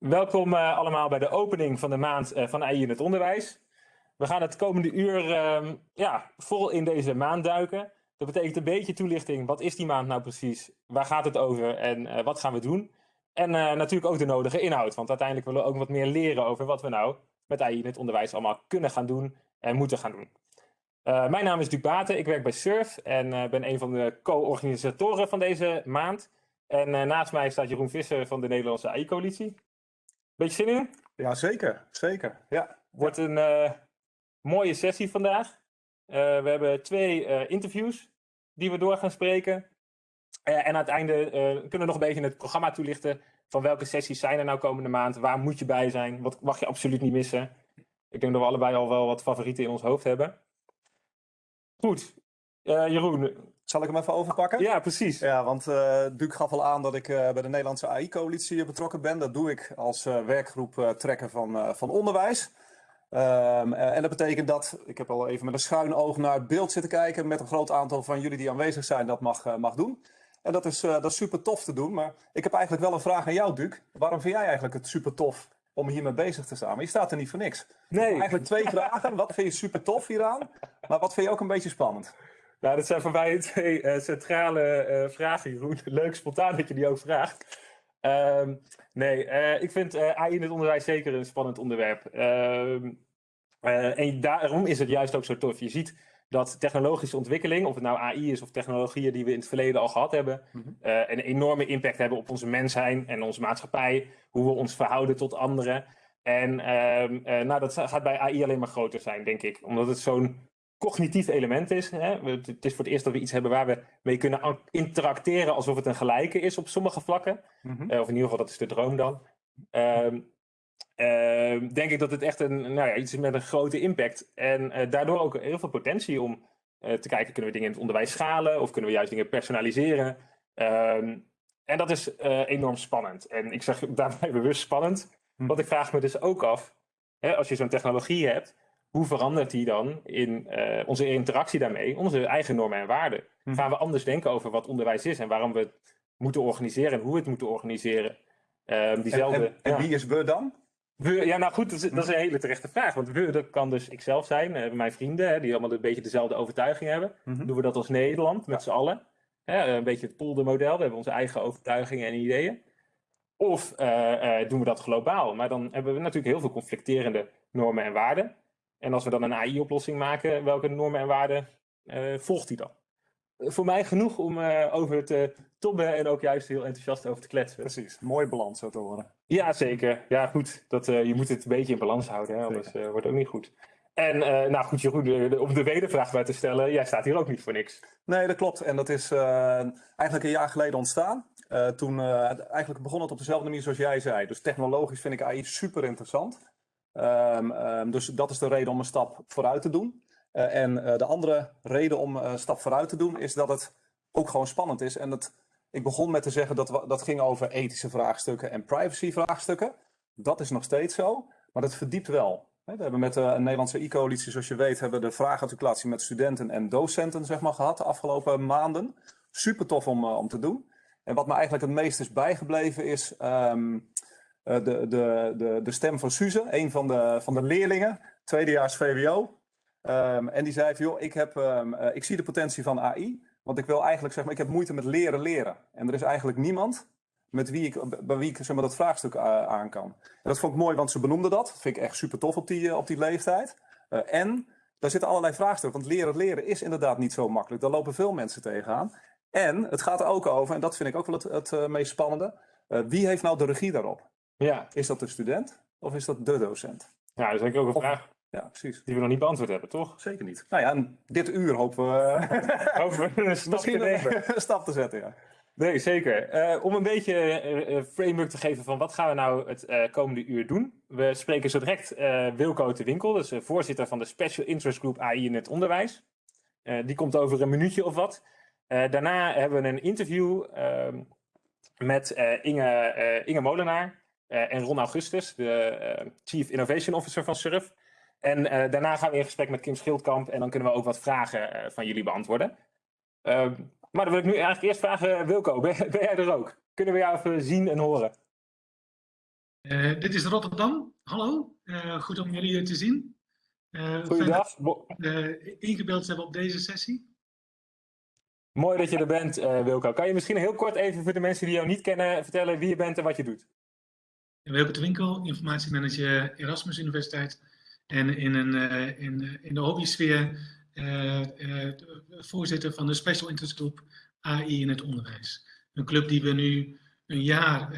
Welkom uh, allemaal bij de opening van de maand uh, van AI in het onderwijs. We gaan het komende uur uh, ja, vol in deze maand duiken. Dat betekent een beetje toelichting. Wat is die maand nou precies? Waar gaat het over? En uh, wat gaan we doen? En natuurlijk ook de nodige inhoud. Want uiteindelijk willen we ook wat meer leren over wat we nou met AI in het onderwijs allemaal kunnen gaan doen en moeten gaan doen. mijn naam is Duc Baten. Ik werk bij SURF en ben een van de co-organisatoren van deze maand. En naast mij staat Jeroen Visser van de Nederlandse AI-coalitie. Beetje zin in? Ja, zeker. Zeker. Ja. Wordt een uh, mooie sessie vandaag. Uh, we hebben twee uh, interviews die we door gaan spreken. en aan het einde kunnen we nog een beetje het programma toelichten. Van welke sessies zijn er nou komende maand? Waar moet je bij zijn? Wat mag je absoluut niet missen? Ik denk dat we allebei al wel wat favorieten in ons hoofd hebben. Goed. Jeroen, zal ik hem even overpakken? Ja, precies. Ja, want uh, Duc gaf al aan dat ik uh, bij de Nederlandse AI-coalitie betrokken ben. Dat doe ik als uh, werkgroep trekken van, van onderwijs. Um, en dat betekent dat, ik heb al even met een schuin oog naar het beeld zitten kijken, met een groot aantal van jullie die aanwezig zijn, dat mag, mag doen. En dat is, dat is super tof te doen, maar ik heb eigenlijk wel een vraag aan jou, Duc. Waarom vind jij eigenlijk het super tof om hiermee bezig te staan? Maar je staat er niet voor niks. Nee. Eigenlijk twee vragen. Wat vind je super tof hieraan? Maar wat vind je ook een beetje spannend? Nou, dat zijn voor mij twee uh, centrale uh, vragen, Jeroen. Leuk spontaan dat je die ook vraagt. Uh, nee, uh, ik vind AI in het onderwijs zeker een spannend onderwerp. Ehm, en daarom is het juist ook zo tof. Je ziet dat technologische ontwikkeling, of het nou AI is of technologieën die we in het verleden al gehad hebben, mm -hmm. een enorme impact hebben op onze mens zijn en onze maatschappij, hoe we ons verhouden tot anderen. En ehm, nou, dat gaat bij AI alleen maar groter zijn, denk ik. Omdat het zo'n cognitief element is. Hè? Het is voor het eerst dat we iets hebben waar we mee kunnen interacteren alsof het een gelijke is op sommige vlakken. Mm -hmm. uh, of in ieder geval, dat is de droom dan. Uh, denk ik dat het echt een, nou ja, iets is met een grote impact. En uh, daardoor ook heel veel potentie om uh, te kijken, kunnen we dingen in het onderwijs schalen? Of kunnen we juist dingen personaliseren? Ehm, en dat is enorm spannend. En ik zeg daarbij bewust spannend. Mm -hmm. Want ik vraag me dus ook af, hè, als je zo'n technologie hebt, hoe verandert die dan in uh, onze interactie daarmee, onze eigen normen en waarden? Hm. Gaan we anders denken over wat onderwijs is en waarom we het moeten organiseren en hoe we het moeten organiseren? Uh, diezelfde, en, en, en ja. wie is we dan? We, ja, nou goed, dat is, dat is, een hele terechte vraag. Want we, dat kan dus ikzelf zijn, uh, mijn vrienden, hè, die allemaal een beetje dezelfde overtuiging hebben. Mm -hmm. Doen we dat als Nederland, met z'n allen. Hè, een beetje het poldermodel, we hebben onze eigen overtuigingen en ideeën. Of uh, doen we dat globaal? Maar dan hebben we natuurlijk heel veel conflicterende normen en waarden. En als we dan een AI-oplossing maken, welke normen en waarden uh, volgt die dan? Voor mij genoeg om uh, over te tobben en ook juist heel enthousiast over te kletsen. Precies, mooie balans zo te horen. Ja, zeker. Ja, goed. Dat, uh, je moet het een beetje in balans houden, hè? anders wordt het ook niet goed. En nou goed, Jeroen, om de wedervraag bij te stellen, jij staat hier ook niet voor niks. Nee, dat klopt. En dat is eigenlijk een jaar geleden ontstaan. toen eigenlijk begon het op dezelfde manier zoals jij zei. Dus technologisch vind ik AI super interessant. Um, um, dus dat is de reden om een stap vooruit te doen. Uh, en uh, de andere reden om een stap vooruit te doen is dat het ook gewoon spannend is. En dat, ik begon met te zeggen dat we, dat ging over ethische vraagstukken en privacy vraagstukken. Dat is nog steeds zo, maar dat verdiept wel. We hebben met een Nederlandse e-coalitie, zoals je weet, hebben de vraagarticulatie met studenten en docenten zeg maar, gehad de afgelopen maanden. Super tof om, om te doen. En wat me eigenlijk het meest is bijgebleven is uh, de, de, de, de stem van Suze, een van de, van de leerlingen, tweedejaars VWO. Um, en die zei van, joh, ik, heb, um, uh, ik zie de potentie van AI, want ik wil eigenlijk, zeg maar, ik heb moeite met leren leren. En er is eigenlijk niemand met wie ik, bij wie ik zeg maar, dat vraagstuk uh, aan kan. En dat vond ik mooi, want ze benoemde dat. Dat vind ik echt super tof op die, op die leeftijd. en daar zitten allerlei vraagstukken, want leren leren is inderdaad niet zo makkelijk. Daar lopen veel mensen tegenaan. En het gaat er ook over, en dat vind ik ook wel het, het meest spannende, wie heeft nou de regie daarop? Ja. Is dat de student of is dat de docent? Ja, dat is eigenlijk ook een vraag ja, precies. die we nog niet beantwoord hebben, toch? Zeker niet. Nou ja, en dit uur hopen we, hopen we een stap misschien te een stap te zetten. Ja. Nee, zeker. Uh, om een beetje uh, framework te geven van wat gaan we nou het uh, komende uur doen. We spreken zo direct Wilco de Winkel, is voorzitter van de Special Interest Group AI in het onderwijs. die komt over een minuutje of wat. daarna hebben we een interview ehm, met Inge, Inge Molenaar. Uh, en Ron Augustus, de uh, Chief Innovation Officer van Surf. En uh, daarna gaan we in gesprek met Kim Schildkamp en dan kunnen we ook wat vragen van jullie beantwoorden. Ehm, maar dan wil ik nu eigenlijk eerst vragen, Wilco, ben, ben, jij er ook? Kunnen we jou even zien en horen? Uh, dit is Rotterdam. Hallo, uh, goed om jullie te zien. Uh, Goeiedag. ingebeeld hebben op deze sessie. Mooi dat je er bent, Wilco. Kan je misschien heel kort even voor de mensen die jou niet kennen vertellen wie je bent en wat je doet? Wilco de Winkel, informatiemanager Erasmus Universiteit. En in, een, in, in de hobby-sfeer voorzitter van de Special Interest Group AI in het onderwijs. Een club die we nu een jaar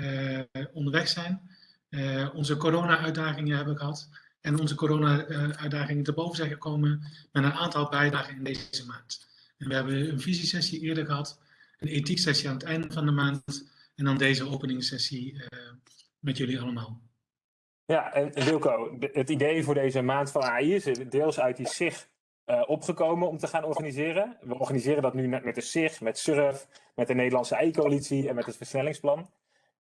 onderweg zijn. Onze corona-uitdagingen hebben gehad. En onze corona-uitdagingen te boven zijn gekomen met een aantal bijdragen in deze maand. En we hebben een visiesessie eerder gehad, een ethiek-sessie aan het einde van de maand. En dan deze openingssessie uh, met jullie allemaal. Ja, en Wilco, het idee voor deze maand van AI is deels uit die SIG uh, opgekomen om te gaan organiseren. We organiseren dat nu met de SIG, met SURF, met de Nederlandse AI-coalitie en met het versnellingsplan.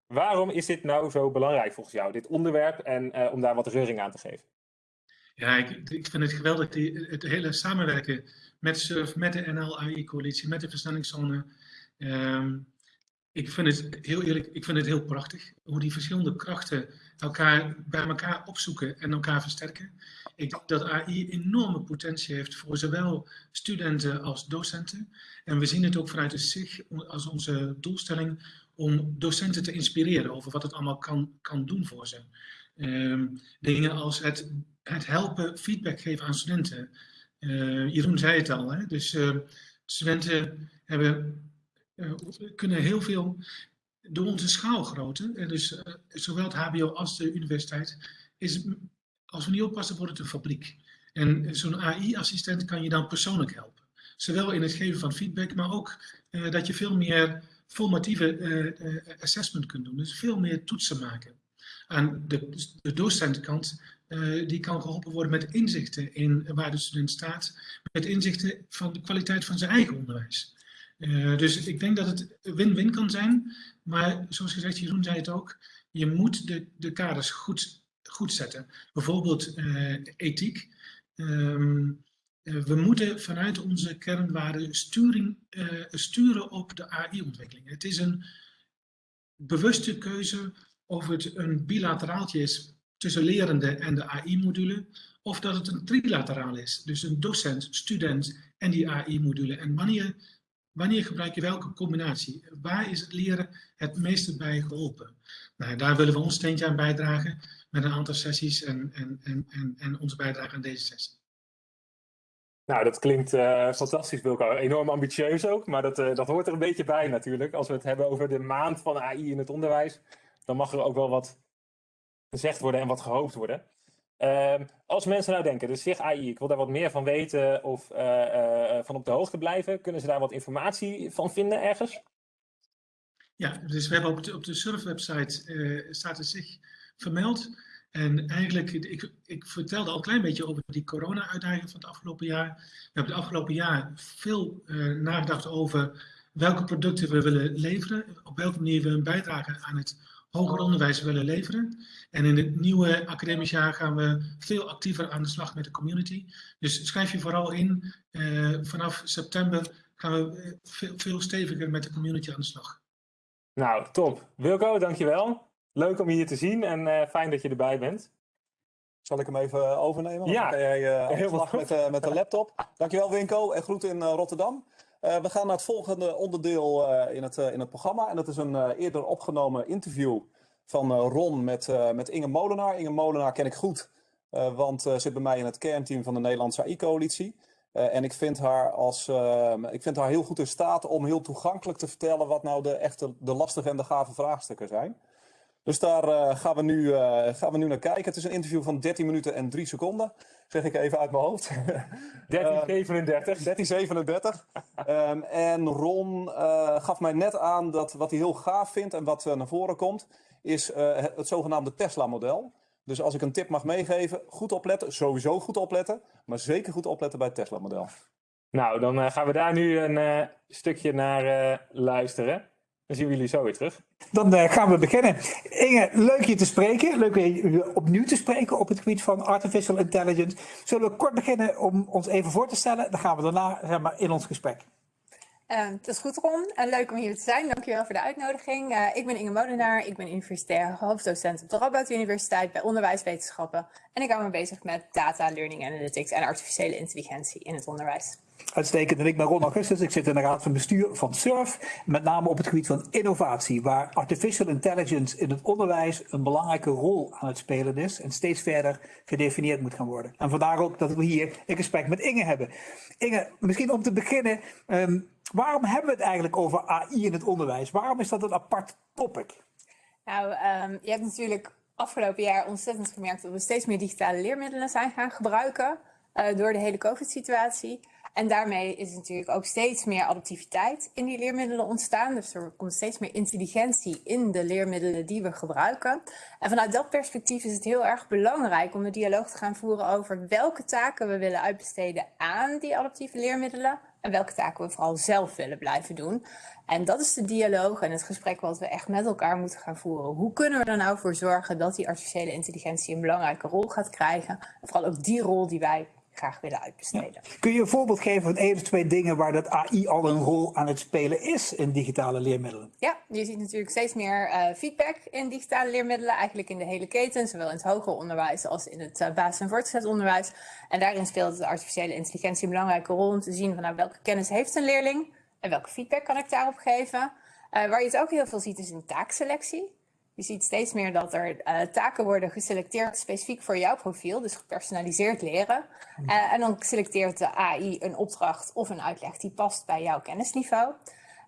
Waarom is dit nou zo belangrijk volgens jou, dit onderwerp, en uh, om daar wat reuring aan te geven? Ja, ik, ik vind het geweldig, die, het hele samenwerken met SURF, met de NL-AI-coalitie, met de versnellingszone. Um, ik vind het heel eerlijk, ik vind het heel prachtig hoe die verschillende krachten elkaar bij elkaar opzoeken en elkaar versterken. Ik denk dat AI enorme potentie heeft voor zowel studenten als docenten. En we zien het ook vanuit de SIG als onze doelstelling om docenten te inspireren over wat het allemaal kan, kan doen voor ze. Um, dingen als het, het helpen feedback geven aan studenten. Uh, Jeroen zei het al, hè? dus uh, studenten hebben, kunnen heel veel door onze schaalgrootte, en dus zowel het HBO als de universiteit, is, als we niet oppassen wordt het een fabriek. En zo'n AI-assistent kan je dan persoonlijk helpen. Zowel in het geven van feedback, maar ook dat je veel meer formatieve assessment kunt doen. Dus veel meer toetsen maken. Aan de, de docentenkant, uh, die kan geholpen worden met inzichten in waar de student staat. Met inzichten van de kwaliteit van zijn eigen onderwijs. Uh, dus ik denk dat het win-win kan zijn. Maar zoals gezegd, Jeroen zei het ook. Je moet de, de kaders goed, goed zetten. Bijvoorbeeld ethiek. Um, uh, we moeten vanuit onze kernwaarden sturing, sturen op de AI-ontwikkeling. Het is een bewuste keuze of het een bilateraaltje is tussen lerende en de AI-module, of dat het een trilateraal is, dus een docent, student en die AI-module. En wanneer, wanneer gebruik je welke combinatie? Waar is het leren het meeste bij geholpen? Nou, daar willen we ons steentje aan bijdragen met een aantal sessies en, en, en, en, en onze bijdrage aan deze sessie. Nou, dat klinkt uh, fantastisch, Wilco. Enorm ambitieus ook, maar dat, uh, dat hoort er een beetje bij natuurlijk. Als we het hebben over de maand van AI in het onderwijs, dan mag er ook wel wat gezegd worden en wat gehoopt worden. Uh, als mensen nou denken, dus zich AI, ik wil daar wat meer van weten of uh, van op de hoogte blijven, kunnen ze daar wat informatie van vinden ergens? Ja, dus we hebben op de, op de surf-website staat er zich vermeld. En eigenlijk, ik, ik vertelde al een klein beetje over die corona-uitdaging van het afgelopen jaar. We hebben het afgelopen jaar veel nagedacht over welke producten we willen leveren, op welke manier we een bijdrage aan het hoger onderwijs willen leveren. En in het nieuwe academisch jaar gaan we veel actiever aan de slag met de community. Dus schrijf je vooral in, uh, vanaf september gaan we eh, veel, veel steviger met de community aan de slag. Nou, top. Wilco, dankjewel. Leuk om je hier te zien en uh, fijn dat je erbij bent. Zal ik hem even overnemen? Ja, dan jij uh, heel met, uh, met de laptop. Dankjewel Winko en groeten in Rotterdam. We gaan naar het volgende onderdeel in, het, in het programma. En dat is een eerder opgenomen interview van Ron met, met Inge Molenaar. Inge Molenaar ken ik goed, want ze zit bij mij in het kernteam van de Nederlandse AI-coalitie. en ik vind, haar als, ik vind haar heel goed in staat om heel toegankelijk te vertellen wat nou de echte de lastige en de gave vraagstukken zijn. Dus daar uh, gaan, we nu, uh, gaan we nu naar kijken. Het is een interview van 13 minuten en 3 seconden. Zeg ik even uit mijn hoofd. 1337. 1337. um, en Ron gaf mij net aan dat wat hij heel gaaf vindt en wat naar voren komt, is het, het zogenaamde Tesla-model. Dus als ik een tip mag meegeven, goed opletten. Sowieso goed opletten. Maar zeker goed opletten bij het Tesla-model. Nou, dan gaan we daar nu een stukje naar luisteren. Dan zien jullie zo weer terug. Dan uh, gaan we beginnen. Inge, leuk je te spreken. Leuk je opnieuw te spreken op het gebied van artificial intelligence. Zullen we kort beginnen om ons even voor te stellen? Dan gaan we daarna zeg maar, in ons gesprek. Uh, het is goed Ron en leuk om hier te zijn. Dankjewel voor de uitnodiging. Uh, ik ben Inge Molenaar, ik ben universitair hoofddocent op de Radboud Universiteit bij onderwijswetenschappen. En ik hou me bezig met data, learning analytics en artificiële intelligentie in het onderwijs. Uitstekend. En ik ben Ron Augustus. Ik zit in de raad van bestuur van SURF. Met name op het gebied van innovatie. Waar artificial intelligence in het onderwijs een belangrijke rol aan het spelen is. En steeds verder gedefinieerd moet gaan worden. En vandaar ook dat we hier een gesprek met Inge hebben. Inge, misschien om te beginnen. Um, waarom hebben we het eigenlijk over AI in het onderwijs? Waarom is dat een apart topic? Nou, um, je hebt natuurlijk afgelopen jaar ontzettend gemerkt dat we steeds meer digitale leermiddelen zijn gaan gebruiken. Uh, door de hele COVID-situatie. En daarmee is natuurlijk ook steeds meer adaptiviteit in die leermiddelen ontstaan. Dus er komt steeds meer intelligentie in de leermiddelen die we gebruiken. En vanuit dat perspectief is het heel erg belangrijk om een dialoog te gaan voeren over welke taken we willen uitbesteden aan die adaptieve leermiddelen. En welke taken we vooral zelf willen blijven doen. En dat is de dialoog en het gesprek wat we echt met elkaar moeten gaan voeren. Hoe kunnen we er nou voor zorgen dat die artificiële intelligentie een belangrijke rol gaat krijgen? En vooral ook die rol die wij graag willen uitbesteden. Kun je een voorbeeld geven van één of twee dingen waar dat AI al een rol aan het spelen is in digitale leermiddelen? Ja, je ziet natuurlijk steeds meer uh, feedback in digitale leermiddelen, eigenlijk in de hele keten, zowel in het hoger onderwijs als in het uh, basis- en voortgezet onderwijs. En daarin speelt de artificiële intelligentie een belangrijke rol om te zien van nou, welke kennis heeft een leerling en welke feedback kan ik daarop geven. Uh, waar je het ook heel veel ziet is in taakselectie. Je ziet steeds meer dat er uh, taken worden geselecteerd specifiek voor jouw profiel, dus gepersonaliseerd leren. Uh, en dan selecteert de AI een opdracht of een uitleg die past bij jouw kennisniveau.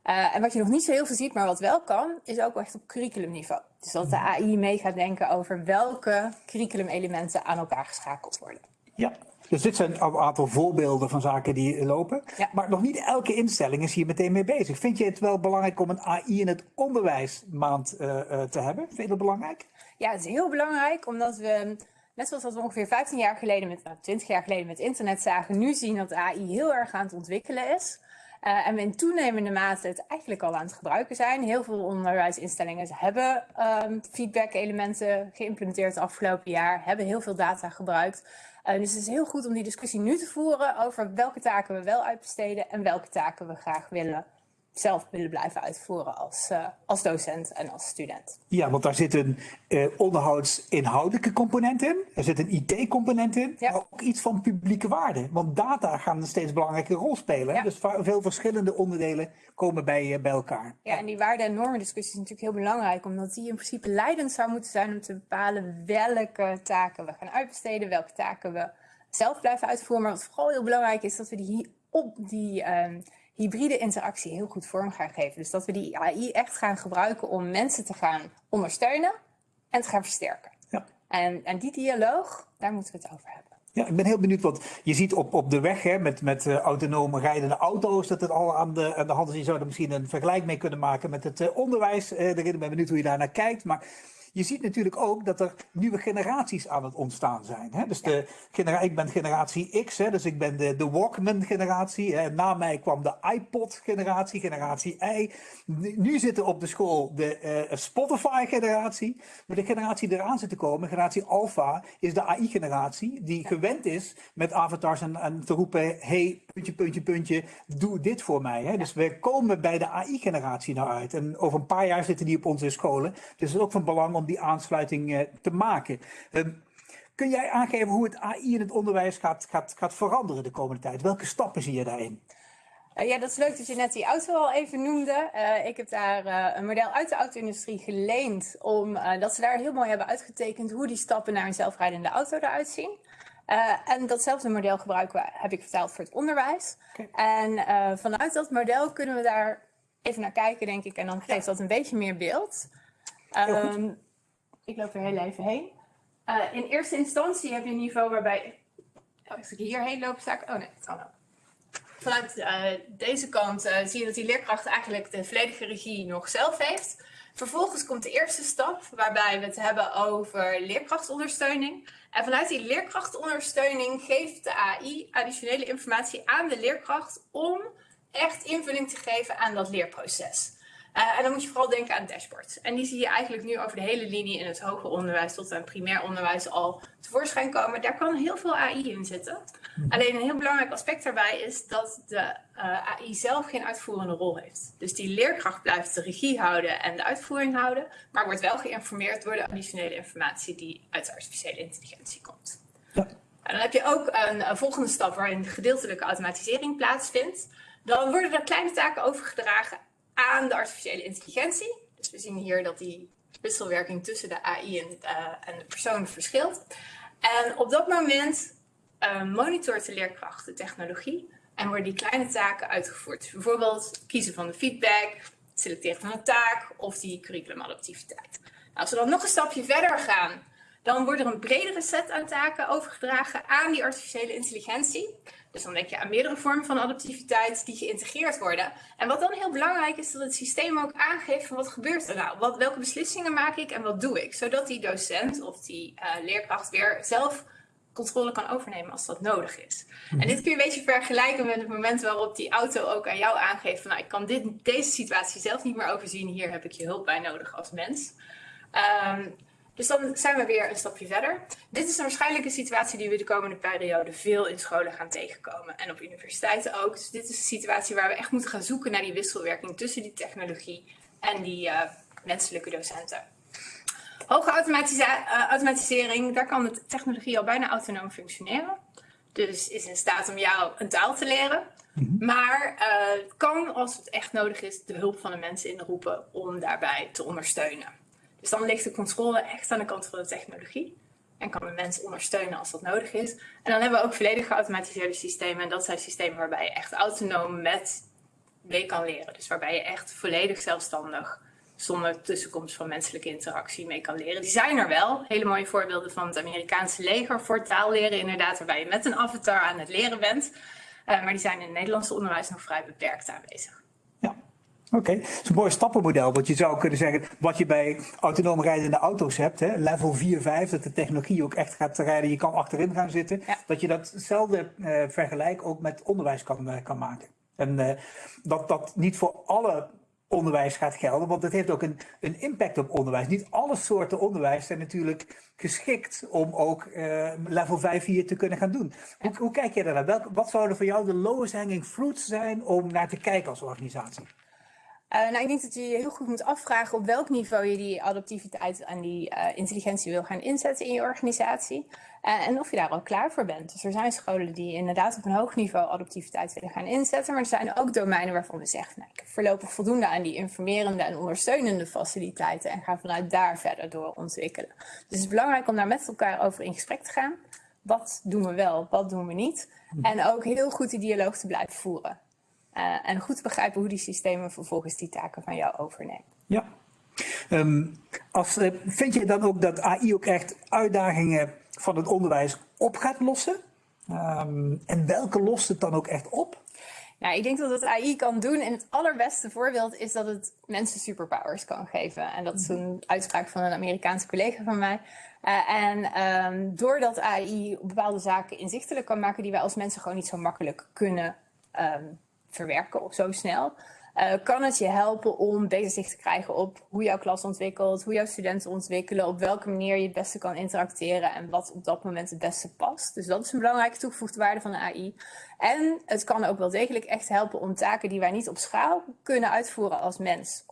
Uh, en wat je nog niet zo heel veel ziet, maar wat wel kan, is ook echt op curriculumniveau. Dus dat de AI mee gaat denken over welke curriculumelementen aan elkaar geschakeld worden. Ja, dus dit zijn een aantal voorbeelden van zaken die lopen. Ja. Maar nog niet elke instelling is hier meteen mee bezig. Vind je het wel belangrijk om een AI in het onderwijs maand uh, uh, te hebben? Vind je dat belangrijk? Ja, het is heel belangrijk omdat we, net zoals we ongeveer 15 jaar geleden, met, nou, 20 jaar geleden met internet zagen, nu zien dat AI heel erg aan het ontwikkelen is. Uh, en we in toenemende mate het eigenlijk al aan het gebruiken zijn. Heel veel onderwijsinstellingen hebben um, feedback-elementen geïmplementeerd het afgelopen jaar, hebben heel veel data gebruikt. Uh, dus het is heel goed om die discussie nu te voeren over welke taken we wel uitbesteden en welke taken we graag willen zelf willen blijven uitvoeren als, uh, als docent en als student. Ja, want daar zit een uh, onderhoudsinhoudelijke component in. Er zit een IT-component in. Ja. Maar ook iets van publieke waarde. Want data gaan een steeds belangrijke rol spelen. Ja. Dus veel verschillende onderdelen komen bij, uh, bij elkaar. Ja, en die waarde- en normendiscussie is natuurlijk heel belangrijk. Omdat die in principe leidend zou moeten zijn om te bepalen welke taken we gaan uitbesteden. Welke taken we zelf blijven uitvoeren. Maar wat vooral heel belangrijk is, dat we die, op die... Hybride interactie heel goed vorm gaan geven. Dus dat we die AI echt gaan gebruiken om mensen te gaan ondersteunen en te gaan versterken. Ja. En, en die dialoog, daar moeten we het over hebben. Ja, ik ben heel benieuwd, want je ziet op, op de weg hè, met, met uh, autonome rijdende auto's dat het al aan de, aan de hand is. Je zou er misschien een vergelijk mee kunnen maken met het uh, onderwijs. Uh, ik ben benieuwd hoe je daar naar kijkt. Maar je ziet natuurlijk ook dat er nieuwe generaties aan het ontstaan zijn. Hè? Dus de genera ik ben generatie X, hè? dus ik ben de, de Walkman-generatie. Na mij kwam de iPod-generatie, generatie Y. Nu zitten op de school de uh, Spotify-generatie. Maar de generatie die eraan zit te komen, generatie Alpha, is de AI-generatie. Die gewend is met avatars en, en te roepen: hey, puntje, puntje, puntje, doe dit voor mij. Hè? Dus we komen bij de AI-generatie nou uit. En over een paar jaar zitten die op onze scholen. Dus het is ook van belang om die aansluiting uh, te maken. Uh, kun jij aangeven hoe het AI in het onderwijs gaat, gaat, gaat veranderen de komende tijd? Welke stappen zie je daarin? Uh, ja, dat is leuk dat je net die auto al even noemde. Uh, ik heb daar uh, een model uit de auto-industrie geleend, omdat ze daar heel mooi hebben uitgetekend hoe die stappen naar een zelfrijdende auto eruit zien. En datzelfde model gebruiken we, heb ik vertaald voor het onderwijs. Okay. En vanuit dat model kunnen we daar even naar kijken, denk ik, en dan geeft dat een beetje meer beeld. Um, ik loop er heel even heen. Uh, in eerste instantie heb je een niveau waarbij... Oh, als ik hierheen loop, sta ik... Oh nee, het kan ook. Vanuit deze kant zie je dat die leerkracht eigenlijk de volledige regie nog zelf heeft. Vervolgens komt de eerste stap waarbij we het hebben over leerkrachtondersteuning. En vanuit die leerkrachtondersteuning geeft de AI additionele informatie aan de leerkracht om echt invulling te geven aan dat leerproces. Uh, en dan moet je vooral denken aan dashboards. En die zie je eigenlijk nu over de hele linie in het hoger onderwijs tot aan primair onderwijs al tevoorschijn komen. Daar kan heel veel AI in zitten. Alleen een heel belangrijk aspect daarbij is dat de uh, AI zelf geen uitvoerende rol heeft. Dus die leerkracht blijft de regie houden en de uitvoering houden, maar wordt wel geïnformeerd door de additionele informatie die uit de artificiële intelligentie komt. Ja. En dan heb je ook een, een volgende stap waarin gedeeltelijke automatisering plaatsvindt. Dan worden er kleine taken overgedragen aan de artificiële intelligentie. Dus we zien hier dat die wisselwerking tussen de AI en, uh, en de persoon verschilt. En op dat moment uh, monitort de leerkracht de technologie en worden die kleine taken uitgevoerd. Dus bijvoorbeeld kiezen van de feedback, selecteren van een taak of die curriculumadaptiviteit. Nou, als we dan nog een stapje verder gaan, dan wordt er een bredere set aan taken overgedragen aan die artificiële intelligentie. Dus dan denk je aan meerdere vormen van adaptiviteit die geïntegreerd worden. En wat dan heel belangrijk is, dat het systeem ook aangeeft van wat gebeurt er nou? Wat, welke beslissingen maak ik en wat doe ik? Zodat die docent of die uh, leerkracht weer zelf controle kan overnemen als dat nodig is. En dit kun je een beetje vergelijken met het moment waarop die auto ook aan jou aangeeft van nou, ik kan dit, deze situatie zelf niet meer overzien, hier heb ik je hulp bij nodig als mens. Um, dus dan zijn we weer een stapje verder. Dit is een waarschijnlijk een situatie die we de komende periode veel in scholen gaan tegenkomen. En op universiteiten ook. Dus dit is een situatie waar we echt moeten gaan zoeken naar die wisselwerking tussen die technologie en die uh, menselijke docenten. Hoge uh, automatisering, daar kan de technologie al bijna autonoom functioneren. Dus is in staat om jou een taal te leren. Mm -hmm. Maar uh, kan, als het echt nodig is, de hulp van de mensen inroepen om daarbij te ondersteunen. Dus dan ligt de controle echt aan de kant van de technologie. En kan de mens ondersteunen als dat nodig is. En dan hebben we ook volledig geautomatiseerde systemen. En dat zijn systemen waarbij je echt autonoom met mee kan leren. Dus waarbij je echt volledig zelfstandig, zonder tussenkomst van menselijke interactie mee kan leren. Die zijn er wel. Hele mooie voorbeelden van het Amerikaanse leger voor taalleren inderdaad. Waarbij je met een avatar aan het leren bent. Uh, maar die zijn in het Nederlandse onderwijs nog vrij beperkt aanwezig. Oké, okay. dat is een mooi stappenmodel. Want je zou kunnen zeggen, wat je bij autonoom rijdende auto's hebt, hè, level 4, 5, dat de technologie ook echt gaat rijden, je kan achterin gaan zitten. Ja. Dat je datzelfde uh, vergelijk ook met onderwijs kan, uh, kan maken. En uh, dat dat niet voor alle onderwijs gaat gelden, want het heeft ook een, een impact op onderwijs. Niet alle soorten onderwijs zijn natuurlijk geschikt om ook level 5 hier te kunnen gaan doen. Hoe, hoe kijk je daarnaar? Welk, wat zouden voor jou de lowest hanging fruits zijn om naar te kijken als organisatie? Uh, nou, ik denk dat je je heel goed moet afvragen op welk niveau je die adaptiviteit en die uh, intelligentie wil gaan inzetten in je organisatie. Uh, en of je daar al klaar voor bent. Dus er zijn scholen die inderdaad op een hoog niveau adaptiviteit willen gaan inzetten. Maar er zijn ook domeinen waarvan we zeggen, nou, ik heb voorlopig voldoende aan die informerende en ondersteunende faciliteiten. En ga vanuit daar verder door ontwikkelen. Dus het is belangrijk om daar met elkaar over in gesprek te gaan. Wat doen we wel, wat doen we niet? En ook heel goed die dialoog te blijven voeren. Uh, en goed begrijpen hoe die systemen vervolgens die taken van jou overnemen. Ja. Um, als, uh, vind je dan ook dat AI ook echt uitdagingen van het onderwijs op gaat lossen? Um, en welke lost het dan ook echt op? Nou, ik denk dat het AI kan doen. En het allerbeste voorbeeld is dat het mensen superpowers kan geven. En dat is een uitspraak van een Amerikaanse collega van mij. Uh, en um, doordat AI bepaalde zaken inzichtelijk kan maken die wij als mensen gewoon niet zo makkelijk kunnen um, verwerken of zo snel. Uh, kan het je helpen om beter zicht te krijgen op hoe jouw klas ontwikkelt, hoe jouw studenten ontwikkelen, op welke manier je het beste kan interacteren en wat op dat moment het beste past. Dus dat is een belangrijke toegevoegde waarde van de AI. En het kan ook wel degelijk echt helpen om taken die wij niet op schaal kunnen uitvoeren als mens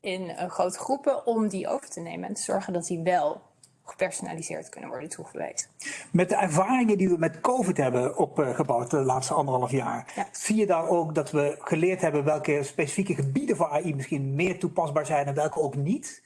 in uh, grote groepen, om die over te nemen en te zorgen dat die wel gepersonaliseerd kunnen worden toegewezen. Met de ervaringen die we met COVID hebben opgebouwd de laatste anderhalf jaar, ja. zie je daar ook dat we geleerd hebben welke specifieke gebieden voor AI misschien meer toepasbaar zijn en welke ook niet?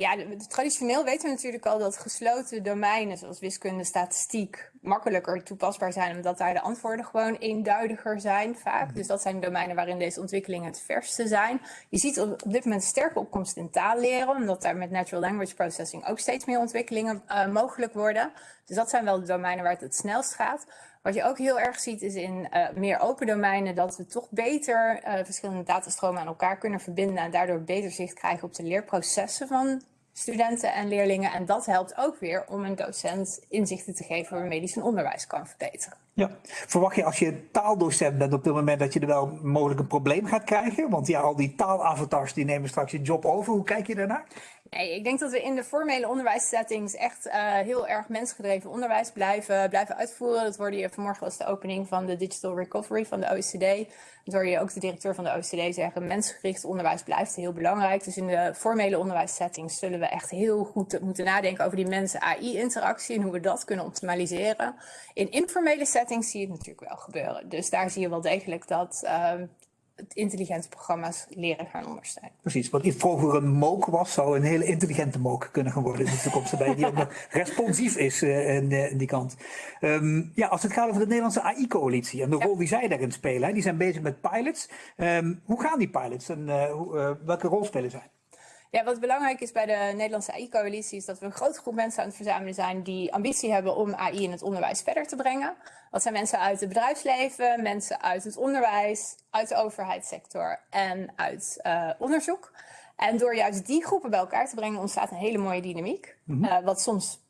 Ja, traditioneel weten we natuurlijk al dat gesloten domeinen zoals wiskunde, statistiek makkelijker toepasbaar zijn, omdat daar de antwoorden gewoon eenduidiger zijn vaak. Dus dat zijn domeinen waarin deze ontwikkelingen het verste zijn. Je ziet op dit moment sterke opkomst in taalleren, omdat daar met natural language processing ook steeds meer ontwikkelingen uh, mogelijk worden. Dus dat zijn wel de domeinen waar het het snelst gaat. Wat je ook heel erg ziet is in uh, meer open domeinen dat we toch beter uh, verschillende datastromen aan elkaar kunnen verbinden en daardoor beter zicht krijgen op de leerprocessen van studenten en leerlingen. En dat helpt ook weer om een docent inzichten te geven waarmee hij zijn onderwijs kan verbeteren. Ja. Verwacht je als je taaldocent bent op dit moment dat je er wel mogelijk een probleem gaat krijgen? Want ja, al die taalavatars die nemen straks je job over. Hoe kijk je daarnaar? Nee, ik denk dat we in de formele onderwijssettings echt uh, heel erg mensgedreven onderwijs blijven, blijven uitvoeren. Dat hoorde je vanmorgen was de opening van de Digital Recovery van de OECD. Dat hoorde je ook de directeur van de OECD zeggen. Mensgericht onderwijs blijft heel belangrijk. Dus in de formele onderwijssettings zullen we echt heel goed moeten nadenken over die mensen-AI-interactie en hoe we dat kunnen optimaliseren. In informele settings zie je het natuurlijk wel gebeuren. Dus daar zie je wel degelijk dat uh, intelligente programma's leren gaan ondersteunen. Precies, wat vroeger een mook was, zou een hele intelligente mook kunnen gaan worden in de toekomst, bij die ook nog responsief is uh, in, in, die kant. Um, ja, als het gaat over de Nederlandse AI-coalitie en de ja. rol die zij daarin spelen, hè, die zijn bezig met pilots. Um, hoe gaan die pilots en uh, hoe, welke rol spelen zij? Ja, wat belangrijk is bij de Nederlandse AI-coalitie is dat we een grote groep mensen aan het verzamelen zijn die ambitie hebben om AI in het onderwijs verder te brengen. Dat zijn mensen uit het bedrijfsleven, mensen uit het onderwijs, uit de overheidssector en uit uh, onderzoek. En door juist die groepen bij elkaar te brengen ontstaat een hele mooie dynamiek, mm -hmm. uh, wat soms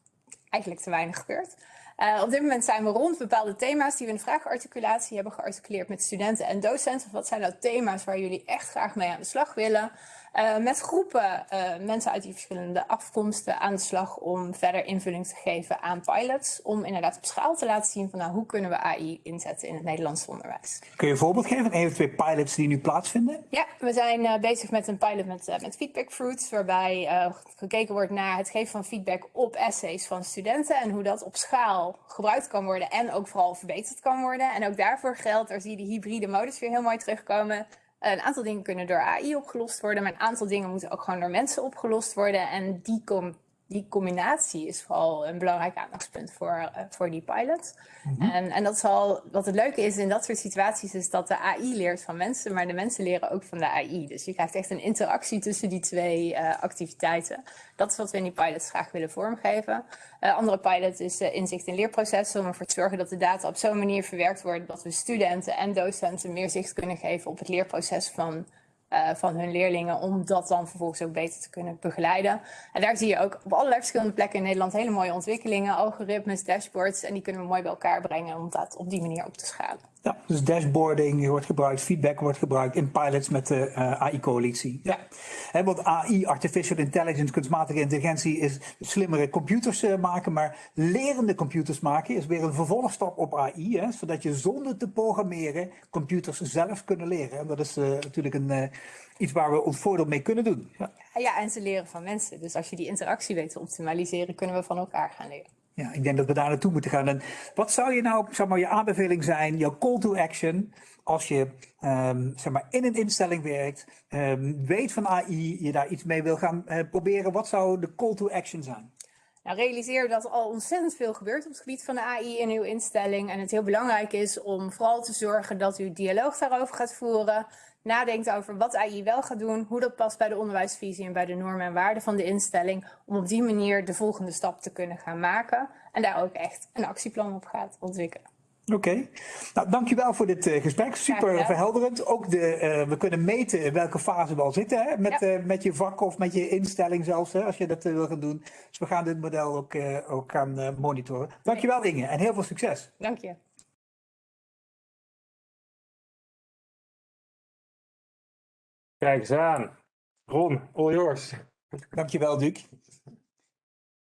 eigenlijk te weinig gebeurt. Uh, op dit moment zijn we rond bepaalde thema's die we in de vraagarticulatie hebben gearticuleerd met studenten en docenten. Wat zijn nou thema's waar jullie echt graag mee aan de slag willen? Uh, met groepen uh, mensen uit die verschillende afkomsten aan de slag om verder invulling te geven aan pilots. Om inderdaad op schaal te laten zien van nou, hoe kunnen we AI inzetten in het Nederlands onderwijs. Kun je een voorbeeld geven van een of twee pilots die nu plaatsvinden? Ja, we zijn uh, bezig met een pilot met, met feedback fruits. Waarbij gekeken wordt naar het geven van feedback op essays van studenten. En hoe dat op schaal gebruikt kan worden en ook vooral verbeterd kan worden. En ook daarvoor geldt, daar zie je die hybride modus weer heel mooi terugkomen. Een aantal dingen kunnen door AI opgelost worden, maar een aantal dingen moeten ook gewoon door mensen opgelost worden. En die, com die combinatie is vooral een belangrijk aandachtspunt voor, uh, voor die pilot. Mm -hmm. en, en dat is al, wat het leuke is in dat soort situaties, is dat de AI leert van mensen, maar de mensen leren ook van de AI. Dus je krijgt echt een interactie tussen die twee uh, activiteiten. Dat is wat we in die pilots graag willen vormgeven. Uh, andere pilot is inzicht in leerprocessen, om ervoor te zorgen dat de data op zo'n manier verwerkt wordt dat we studenten en docenten meer zicht kunnen geven op het leerproces van uh, van hun leerlingen, om dat dan vervolgens ook beter te kunnen begeleiden. En daar zie je ook op allerlei verschillende plekken in Nederland hele mooie ontwikkelingen, algoritmes, dashboards, en die kunnen we mooi bij elkaar brengen om dat op die manier op te schalen. Ja, dus dashboarding wordt gebruikt, feedback wordt gebruikt in pilots met de uh, AI-coalitie. Ja. He, want AI, artificial intelligence, kunstmatige intelligentie, is slimmere computers uh, maken, maar lerende computers maken is weer een vervolgstap op AI, hè, zodat je zonder te programmeren computers zelf kunnen leren. En dat is uh, natuurlijk een, iets waar we ons voordeel mee kunnen doen. Ja. ja, en ze leren van mensen. Dus als je die interactie weet te optimaliseren, kunnen we van elkaar gaan leren. Ja, ik denk dat we daar naartoe moeten gaan. En wat zou je nou, zeg maar, je aanbeveling zijn, jouw call to action, als je um, zeg maar, in een instelling werkt, um, weet van AI, je daar iets mee wil gaan uh, proberen, wat zou de call to action zijn? Nou, realiseer dat er al ontzettend veel gebeurt op het gebied van de AI in uw instelling. En het heel belangrijk is om vooral te zorgen dat u dialoog daarover gaat voeren. Nadenkt over wat AI wel gaat doen, hoe dat past bij de onderwijsvisie en bij de normen en waarden van de instelling. Om op die manier de volgende stap te kunnen gaan maken. En daar ook echt een actieplan op gaat ontwikkelen. Oké, okay. nou dankjewel voor dit uh, gesprek. Super verhelderend. Ook de, uh, we kunnen meten in welke fase we al zitten hè? Met, ja. uh, met je vak of met je instelling zelfs, hè? als je dat wil gaan doen. Dus we gaan dit model ook, ook gaan monitoren. Dankjewel Inge en heel veel succes. Dank je. Kijk eens aan. Ron, all yours. Dankjewel Duc.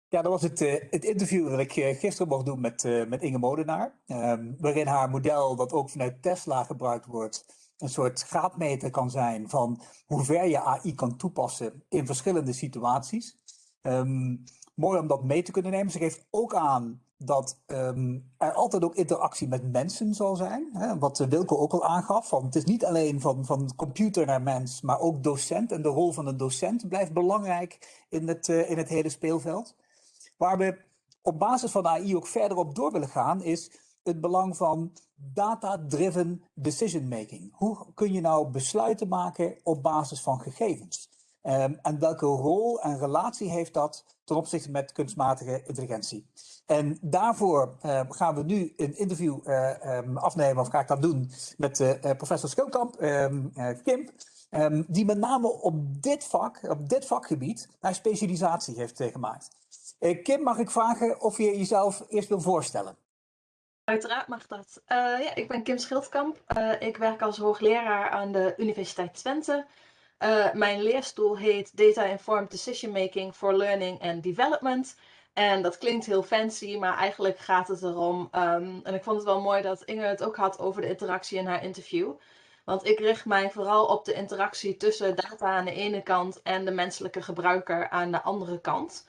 Ja, dat was het, uh, het interview dat ik uh, gisteren mocht doen met, uh, met Inge Modenaar. Um, waarin haar model, dat ook vanuit Tesla gebruikt wordt, een soort graadmeter kan zijn van hoe ver je AI kan toepassen in verschillende situaties. Um, mooi om dat mee te kunnen nemen. Ze geeft ook aan dat um, er altijd ook interactie met mensen zal zijn. Hè, wat Wilco ook al aangaf. Van, het is niet alleen van, van computer naar mens, maar ook docent. En de rol van een docent blijft belangrijk in het, uh, in het hele speelveld. Waar we op basis van AI ook verder op door willen gaan, is het belang van data-driven decision making. Hoe kun je nou besluiten maken op basis van gegevens? Um, en welke rol en relatie heeft dat ten opzichte met kunstmatige intelligentie? En daarvoor uh, gaan we nu een interview uh, um, afnemen, of ga ik dat doen, met uh, professor Schilkamp, um, Kim. ehm, die met name op dit vak, op dit vakgebied, naar specialisatie heeft gemaakt. Kim, mag ik vragen of je jezelf eerst wil voorstellen? Uiteraard mag dat. Ja, ik ben Kim Schildkamp. ik werk als hoogleraar aan de Universiteit Twente. Mijn leerstoel heet Data Informed Decision Making for Learning and Development. En dat klinkt heel fancy, maar eigenlijk gaat het erom. Um, en ik vond het wel mooi dat Inge het ook had over de interactie in haar interview. Want ik richt mij vooral op de interactie tussen data aan de ene kant en de menselijke gebruiker aan de andere kant.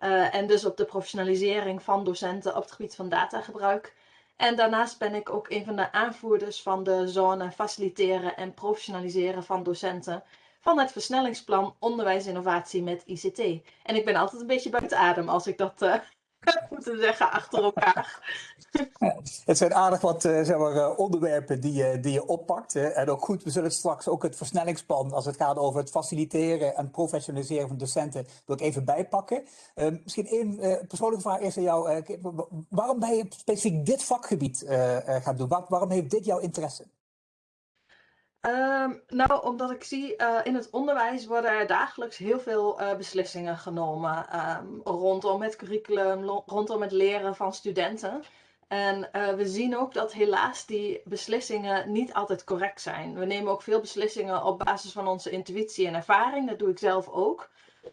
Uh, en dus op de professionalisering van docenten op het gebied van datagebruik. En daarnaast ben ik ook een van de aanvoerders van de zone faciliteren en professionaliseren van docenten van het versnellingsplan onderwijsinnovatie met ICT. En ik ben altijd een beetje buiten adem als ik dat uh, moet zeggen achter elkaar. Het zijn aardig wat uh, zeg maar, uh, onderwerpen die je, die je oppakt. en ook goed, we zullen straks ook het versnellingsplan, als het gaat over het faciliteren en professionaliseren van docenten, wil ik even bijpakken. misschien één persoonlijke vraag eerst aan jou. waarom ben je specifiek dit vakgebied gaan doen? Waar, waarom heeft dit jouw interesse? Um, nou, omdat ik zie uh, in het onderwijs worden er dagelijks heel veel uh, beslissingen genomen um, rondom het curriculum, rondom het leren van studenten. En uh, we zien ook dat helaas die beslissingen niet altijd correct zijn. We nemen ook veel beslissingen op basis van onze intuïtie en ervaring. Dat doe ik zelf ook.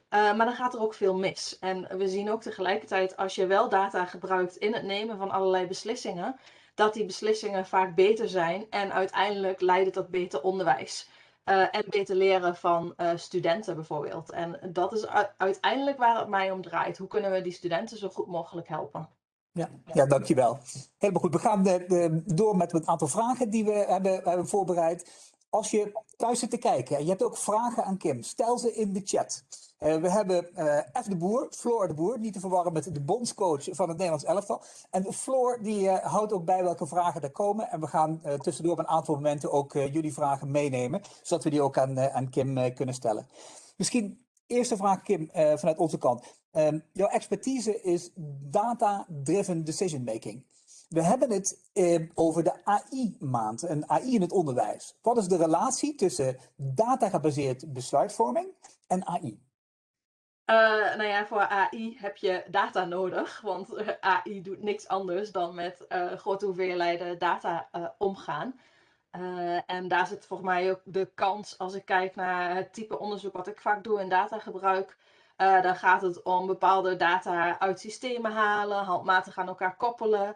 maar dan gaat er ook veel mis. En we zien ook tegelijkertijd, als je wel data gebruikt in het nemen van allerlei beslissingen, dat die beslissingen vaak beter zijn en uiteindelijk leiden tot beter onderwijs. Uh, en beter leren van uh, studenten bijvoorbeeld. En dat is uiteindelijk waar het mij om draait. Hoe kunnen we die studenten zo goed mogelijk helpen? Ja, ja dankjewel. Helemaal goed. We gaan de, door met een aantal vragen die we hebben, hebben voorbereid. Als je thuis zit te kijken en je hebt ook vragen aan Kim, stel ze in de chat. Uh, we hebben uh, F de Boer, Floor de Boer, niet te verwarren met de bondscoach van het Nederlands elftal. En Floor die uh, houdt ook bij welke vragen er komen. En we gaan tussendoor op een aantal momenten ook jullie vragen meenemen, zodat we die ook aan, aan Kim kunnen stellen. Misschien eerste vraag Kim vanuit onze kant. Um, jouw expertise is data-driven decision making. We hebben het eh, over de AI-maand, een AI in het onderwijs. Wat is de relatie tussen data-gebaseerd besluitvorming en AI? Uh, nou ja, voor AI heb je data nodig, want AI doet niks anders dan met uh, grote hoeveelheden data omgaan. en daar zit volgens mij ook de kans, als ik kijk naar het type onderzoek wat ik vaak doe in datagebruik, dan gaat het om bepaalde data uit systemen halen, handmatig aan elkaar koppelen,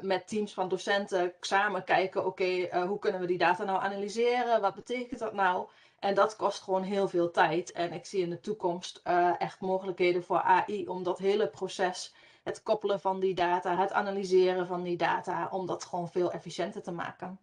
met teams van docenten samen kijken, oké, okay, hoe kunnen we die data nou analyseren, wat betekent dat nou? En dat kost gewoon heel veel tijd. En ik zie in de toekomst uh, echt mogelijkheden voor AI om dat hele proces, het koppelen van die data, het analyseren van die data, om dat gewoon veel efficiënter te maken.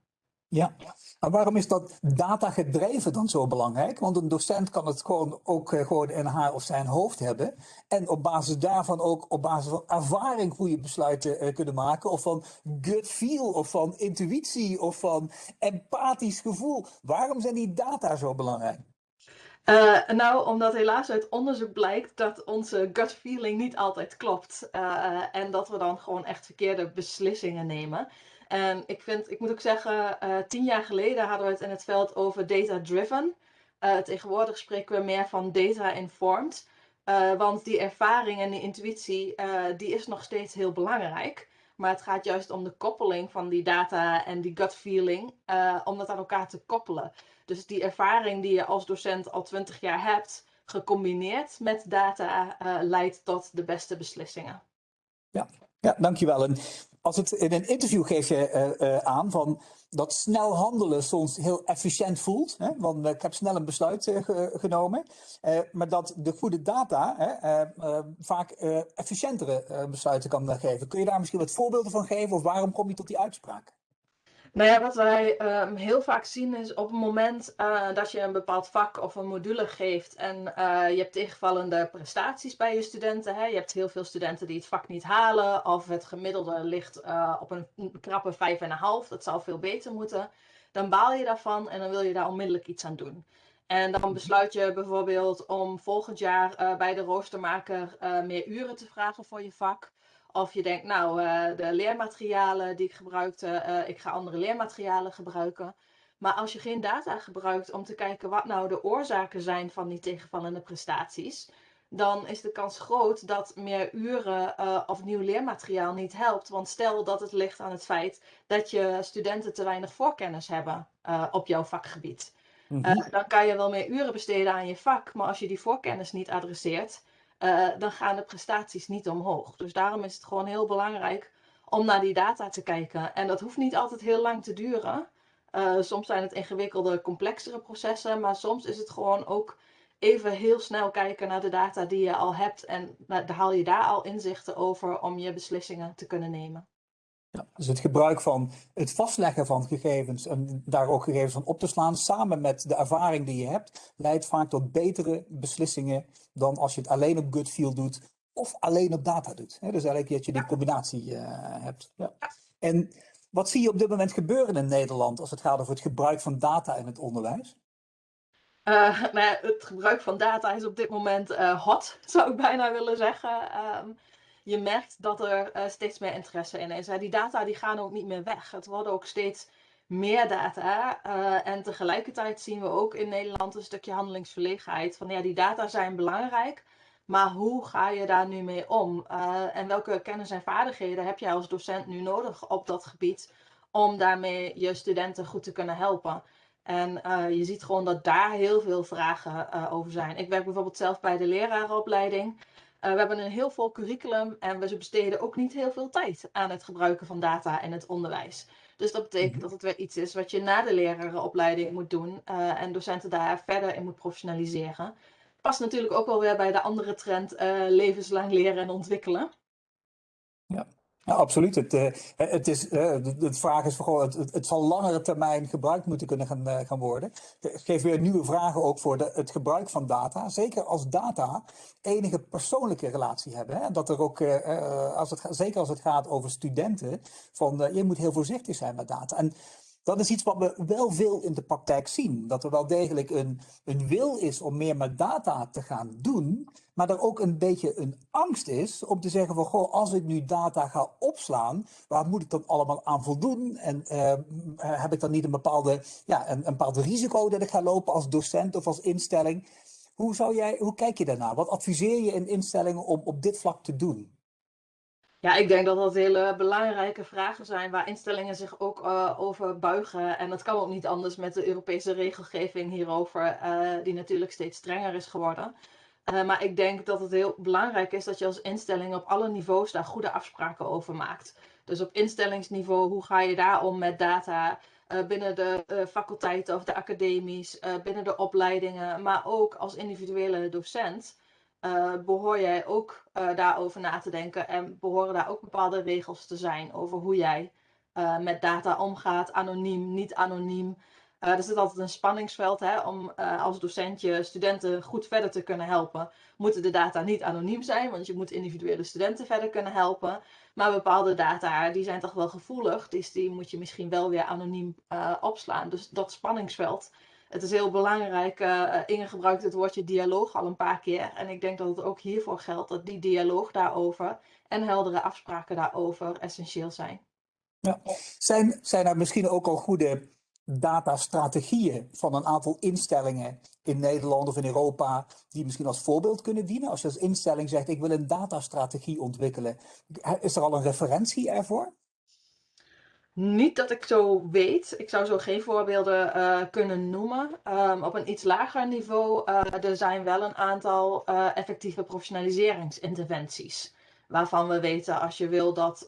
Ja, maar waarom is dat data gedreven dan zo belangrijk? Want een docent kan het gewoon ook uh, gewoon in haar of zijn hoofd hebben. En op basis daarvan ook op basis van ervaring goede besluiten uh, kunnen maken. Of van gut feel, of van intuïtie, of van empathisch gevoel. Waarom zijn die data zo belangrijk? Uh, nou, omdat helaas uit onderzoek blijkt dat onze gut feeling niet altijd klopt. en dat we dan gewoon echt verkeerde beslissingen nemen. En ik, vind, ik moet ook zeggen, uh, tien jaar geleden hadden we het in het veld over data-driven. Uh, tegenwoordig spreken we meer van data-informed. Uh, want die ervaring en die intuïtie, die is nog steeds heel belangrijk. Maar het gaat juist om de koppeling van die data en die gut feeling, om dat aan elkaar te koppelen. Dus die ervaring die je als docent al twintig jaar hebt, gecombineerd met data, leidt tot de beste beslissingen. Ja, ja dankjewel. En als het in een interview geef je uh, uh, aan van dat snel handelen soms heel efficiënt voelt. Hè? Want ik heb snel een besluit genomen. maar dat de goede data vaak efficiëntere besluiten kan geven. Kun je daar misschien wat voorbeelden van geven? Of waarom kom je tot die uitspraak? Nou ja, wat wij um, heel vaak zien is op het moment uh, dat je een bepaald vak of een module geeft en uh, je hebt tegenvallende prestaties bij je studenten. Hè? Je hebt heel veel studenten die het vak niet halen of het gemiddelde ligt uh, op een, een krappe 5,5. Dat zou veel beter moeten. Dan baal je daarvan en dan wil je daar onmiddellijk iets aan doen. En dan besluit je bijvoorbeeld om volgend jaar bij de roostermaker meer uren te vragen voor je vak. Of je denkt, nou, uh, de leermaterialen die ik gebruikte, uh, ik ga andere leermaterialen gebruiken. Maar als je geen data gebruikt om te kijken wat nou de oorzaken zijn van die tegenvallende prestaties, dan is de kans groot dat meer uren uh, of nieuw leermateriaal niet helpt. Want stel dat het ligt aan het feit dat je studenten te weinig voorkennis hebben op jouw vakgebied. Mm -hmm. uh, dan kan je wel meer uren besteden aan je vak, maar als je die voorkennis niet adresseert, dan gaan de prestaties niet omhoog. Dus daarom is het gewoon heel belangrijk om naar die data te kijken. En dat hoeft niet altijd heel lang te duren. soms zijn het ingewikkelde, complexere processen, maar soms is het gewoon ook even heel snel kijken naar de data die je al hebt en haal je daar al inzichten over om je beslissingen te kunnen nemen. Ja, dus het gebruik van het vastleggen van gegevens en daar ook gegevens van op te slaan, samen met de ervaring die je hebt, leidt vaak tot betere beslissingen dan als je het alleen op gut feel doet of alleen op data doet. dus eigenlijk dat je die combinatie uh, hebt. Ja. En wat zie je op dit moment gebeuren in Nederland als het gaat over het gebruik van data in het onderwijs? Uh, nou ja, het gebruik van data is op dit moment uh, hot, zou ik bijna willen zeggen. Um, je merkt dat er uh, steeds meer interesse in is. Die data die gaan ook niet meer weg. Het worden ook steeds meer data. en tegelijkertijd zien we ook in Nederland een stukje handelingsverlegenheid. Van ja, die data zijn belangrijk. Maar hoe ga je daar nu mee om? en welke kennis en vaardigheden heb jij als docent nu nodig op dat gebied om daarmee je studenten goed te kunnen helpen? En je ziet gewoon dat daar heel veel vragen over zijn. Ik werk bijvoorbeeld zelf bij de lerarenopleiding. Uh, we hebben een heel vol curriculum en we besteden ook niet heel veel tijd aan het gebruiken van data in het onderwijs. Dus dat betekent dat het weer iets is wat je na de lerarenopleiding moet doen en docenten daar verder in moet professionaliseren. Past natuurlijk ook wel weer bij de andere trend levenslang leren en ontwikkelen. Ja. Absoluut. Het, uh, het, is, uh, de, vraag is vooral, het, het, zal langere termijn gebruikt moeten kunnen gaan, uh, gaan worden. Het geeft weer nieuwe vragen ook voor de, het gebruik van data. Zeker als data enige persoonlijke relatie hebben. Hè? Dat er ook, als het, zeker als het gaat over studenten, van je moet heel voorzichtig zijn met data. En dat is iets wat we wel veel in de praktijk zien. Dat er wel degelijk een, een wil is om meer met data te gaan doen. Maar er ook een beetje een angst is om te zeggen van... Goh, als ik nu data ga opslaan, waar moet ik dan allemaal aan voldoen? En uh, heb ik dan niet een, bepaalde, ja, een, een bepaald risico dat ik ga lopen als docent of als instelling? Hoe, zou jij, hoe kijk je daarnaar? Wat adviseer je in instellingen om op dit vlak te doen? Ja, ik denk dat dat hele belangrijke vragen zijn waar instellingen zich ook uh, over buigen. En dat kan ook niet anders met de Europese regelgeving hierover, uh, die natuurlijk steeds strenger is geworden. Uh, maar ik denk dat het heel belangrijk is dat je als instelling op alle niveaus daar goede afspraken over maakt. Dus op instellingsniveau, hoe ga je daar om met data binnen de faculteiten of de academies, binnen de opleidingen, maar ook als individuele docent uh, behoor jij ook uh, daarover na te denken en behoren daar ook bepaalde regels te zijn over hoe jij uh, met data omgaat, anoniem, niet anoniem. er zit altijd een spanningsveld hè, om als docent je studenten goed verder te kunnen helpen. Moeten de data niet anoniem zijn, want je moet individuele studenten verder kunnen helpen. Maar bepaalde data die zijn toch wel gevoelig, dus die moet je misschien wel weer anoniem opslaan. Dus dat spanningsveld het is heel belangrijk. Uh, Inge gebruikt het woordje dialoog al een paar keer. En ik denk dat het ook hiervoor geldt dat die dialoog daarover en heldere afspraken daarover essentieel zijn. Ja. Zijn, zijn er misschien ook al goede datastrategieën van een aantal instellingen in Nederland of in Europa die misschien als voorbeeld kunnen dienen? Als je als instelling zegt ik wil een datastrategie ontwikkelen, is er al een referentie ervoor? Niet dat ik zo weet. Ik zou zo geen voorbeelden uh, kunnen noemen. Um, op een iets lager niveau uh, er zijn wel een aantal uh, effectieve professionaliseringsinterventies. Waarvan we weten als je wil dat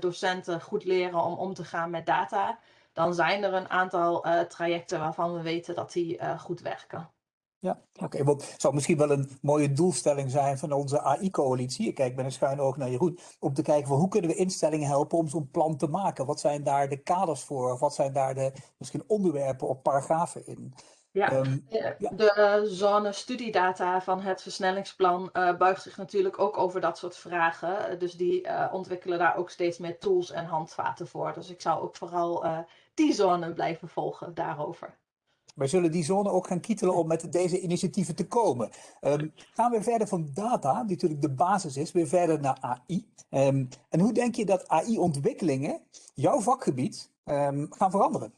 docenten goed leren om om te gaan met data, dan zijn er een aantal trajecten waarvan we weten dat die goed werken. Ja, oké. Okay, het zou misschien wel een mooie doelstelling zijn van onze AI-coalitie. Ik kijk met een schuin oog naar Jeroen. Om te kijken van hoe kunnen we instellingen helpen om zo'n plan te maken? Wat zijn daar de kaders voor? Of wat zijn daar de misschien onderwerpen of paragrafen in? Ja, um, ja. de zone studiedata van het versnellingsplan uh, buigt zich natuurlijk ook over dat soort vragen. Dus die uh, ontwikkelen daar ook steeds meer tools en handvaten voor. Dus ik zou ook vooral uh, die zone blijven volgen daarover. Wij zullen die zone ook gaan kietelen om met deze initiatieven te komen. Um, gaan we verder van data, die natuurlijk de basis is, weer verder naar AI. Ehm, en hoe denk je dat AI-ontwikkelingen jouw vakgebied um, gaan veranderen?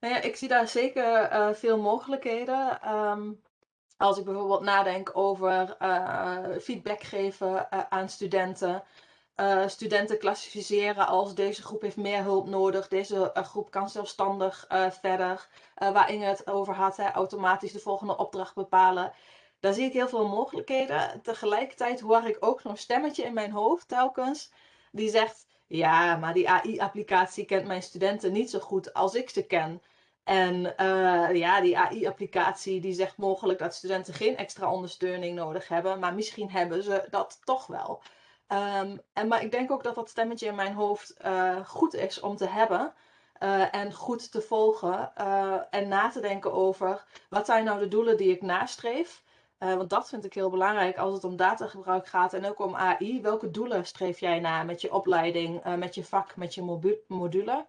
Nou ja, ik zie daar zeker eh, veel mogelijkheden. Ehm, als ik bijvoorbeeld nadenk over eh, feedback geven eh, aan studenten. Eh, studenten klassificeren als deze groep heeft meer hulp nodig, deze eh, groep kan zelfstandig eh, verder. Waar Inge het over had, automatisch de volgende opdracht bepalen. Daar zie ik heel veel mogelijkheden. Tegelijkertijd hoor ik ook zo'n stemmetje in mijn hoofd telkens. Die zegt, ja, maar die AI-applicatie kent mijn studenten niet zo goed als ik ze ken. En ja, die AI-applicatie die zegt mogelijk dat studenten geen extra ondersteuning nodig hebben, maar misschien hebben ze dat toch wel. Ehm, en, maar ik denk ook dat dat stemmetje in mijn hoofd eh, goed is om te hebben eh, en goed te volgen eh, en na te denken over wat zijn nou de doelen die ik nastreef. Want dat vind ik heel belangrijk als het om datagebruik gaat en ook om AI. Welke doelen streef jij na met je opleiding, met je vak, met je module?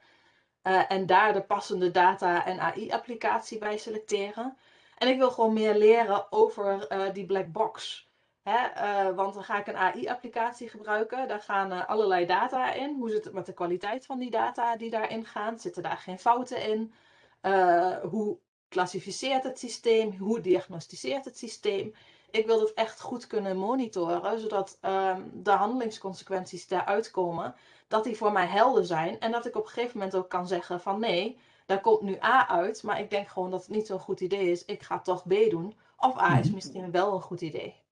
En daar de passende data- en AI-applicatie bij selecteren. En ik wil gewoon meer leren over die black box. Hè? eh, want dan ga ik een AI-applicatie gebruiken. Daar gaan eh, allerlei data in. Hoe zit het met de kwaliteit van die data die daarin gaan? Zitten daar geen fouten in? Eh, hoe klassificeert het systeem? Hoe diagnosticeert het systeem? Ik wil dat echt goed kunnen monitoren, zodat ehm, de handelingsconsequenties daaruit komen, dat die voor mij helder zijn. En dat ik op een gegeven moment ook kan zeggen van nee, daar komt nu A uit, maar ik denk gewoon dat het niet zo'n goed idee is. Ik ga toch B doen. Of A is misschien wel een goed idee.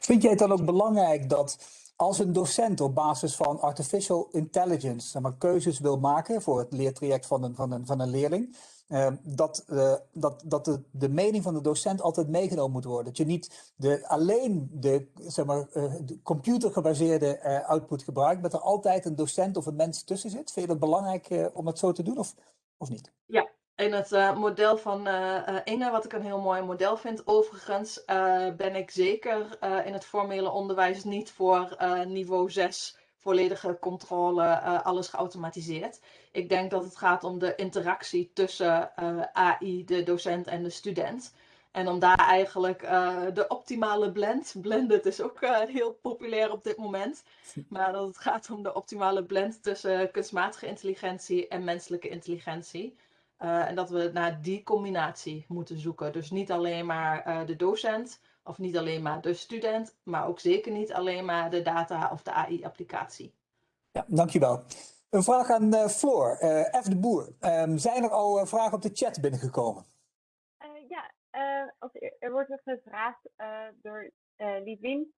Vind jij het dan ook belangrijk dat als een docent op basis van artificial intelligence zeg maar, keuzes wil maken voor het leertraject van een, van een, van een leerling, eh, dat, eh, dat, dat de, de mening van de docent altijd meegenomen moet worden? Dat je niet de, alleen de, zeg maar, eh, de computergebaseerde eh, output gebruikt, maar dat er altijd een docent of een mens tussen zit? Vind je dat belangrijk om dat zo te doen of, of niet? In het eh, model van eh, eh, Inge, wat ik een heel mooi model vind, overigens, ben ik zeker in het formele onderwijs niet voor niveau 6 volledige controle, alles geautomatiseerd. Ik denk dat het gaat om de interactie tussen AI, de docent en de student. En om daar eigenlijk de optimale blend, blended is ook heel populair op dit moment, maar dat het gaat om de optimale blend tussen kunstmatige intelligentie en menselijke intelligentie. Uh, en dat we naar die combinatie moeten zoeken. Dus niet alleen maar uh, de docent of niet alleen maar de student, maar ook zeker niet alleen maar de data of de AI-applicatie. Ja, dankjewel. Een vraag aan uh, Floor, F. de Boer. Um, zijn er al vragen op de chat binnengekomen? ja, als er, er, wordt gevraagd door Lidwin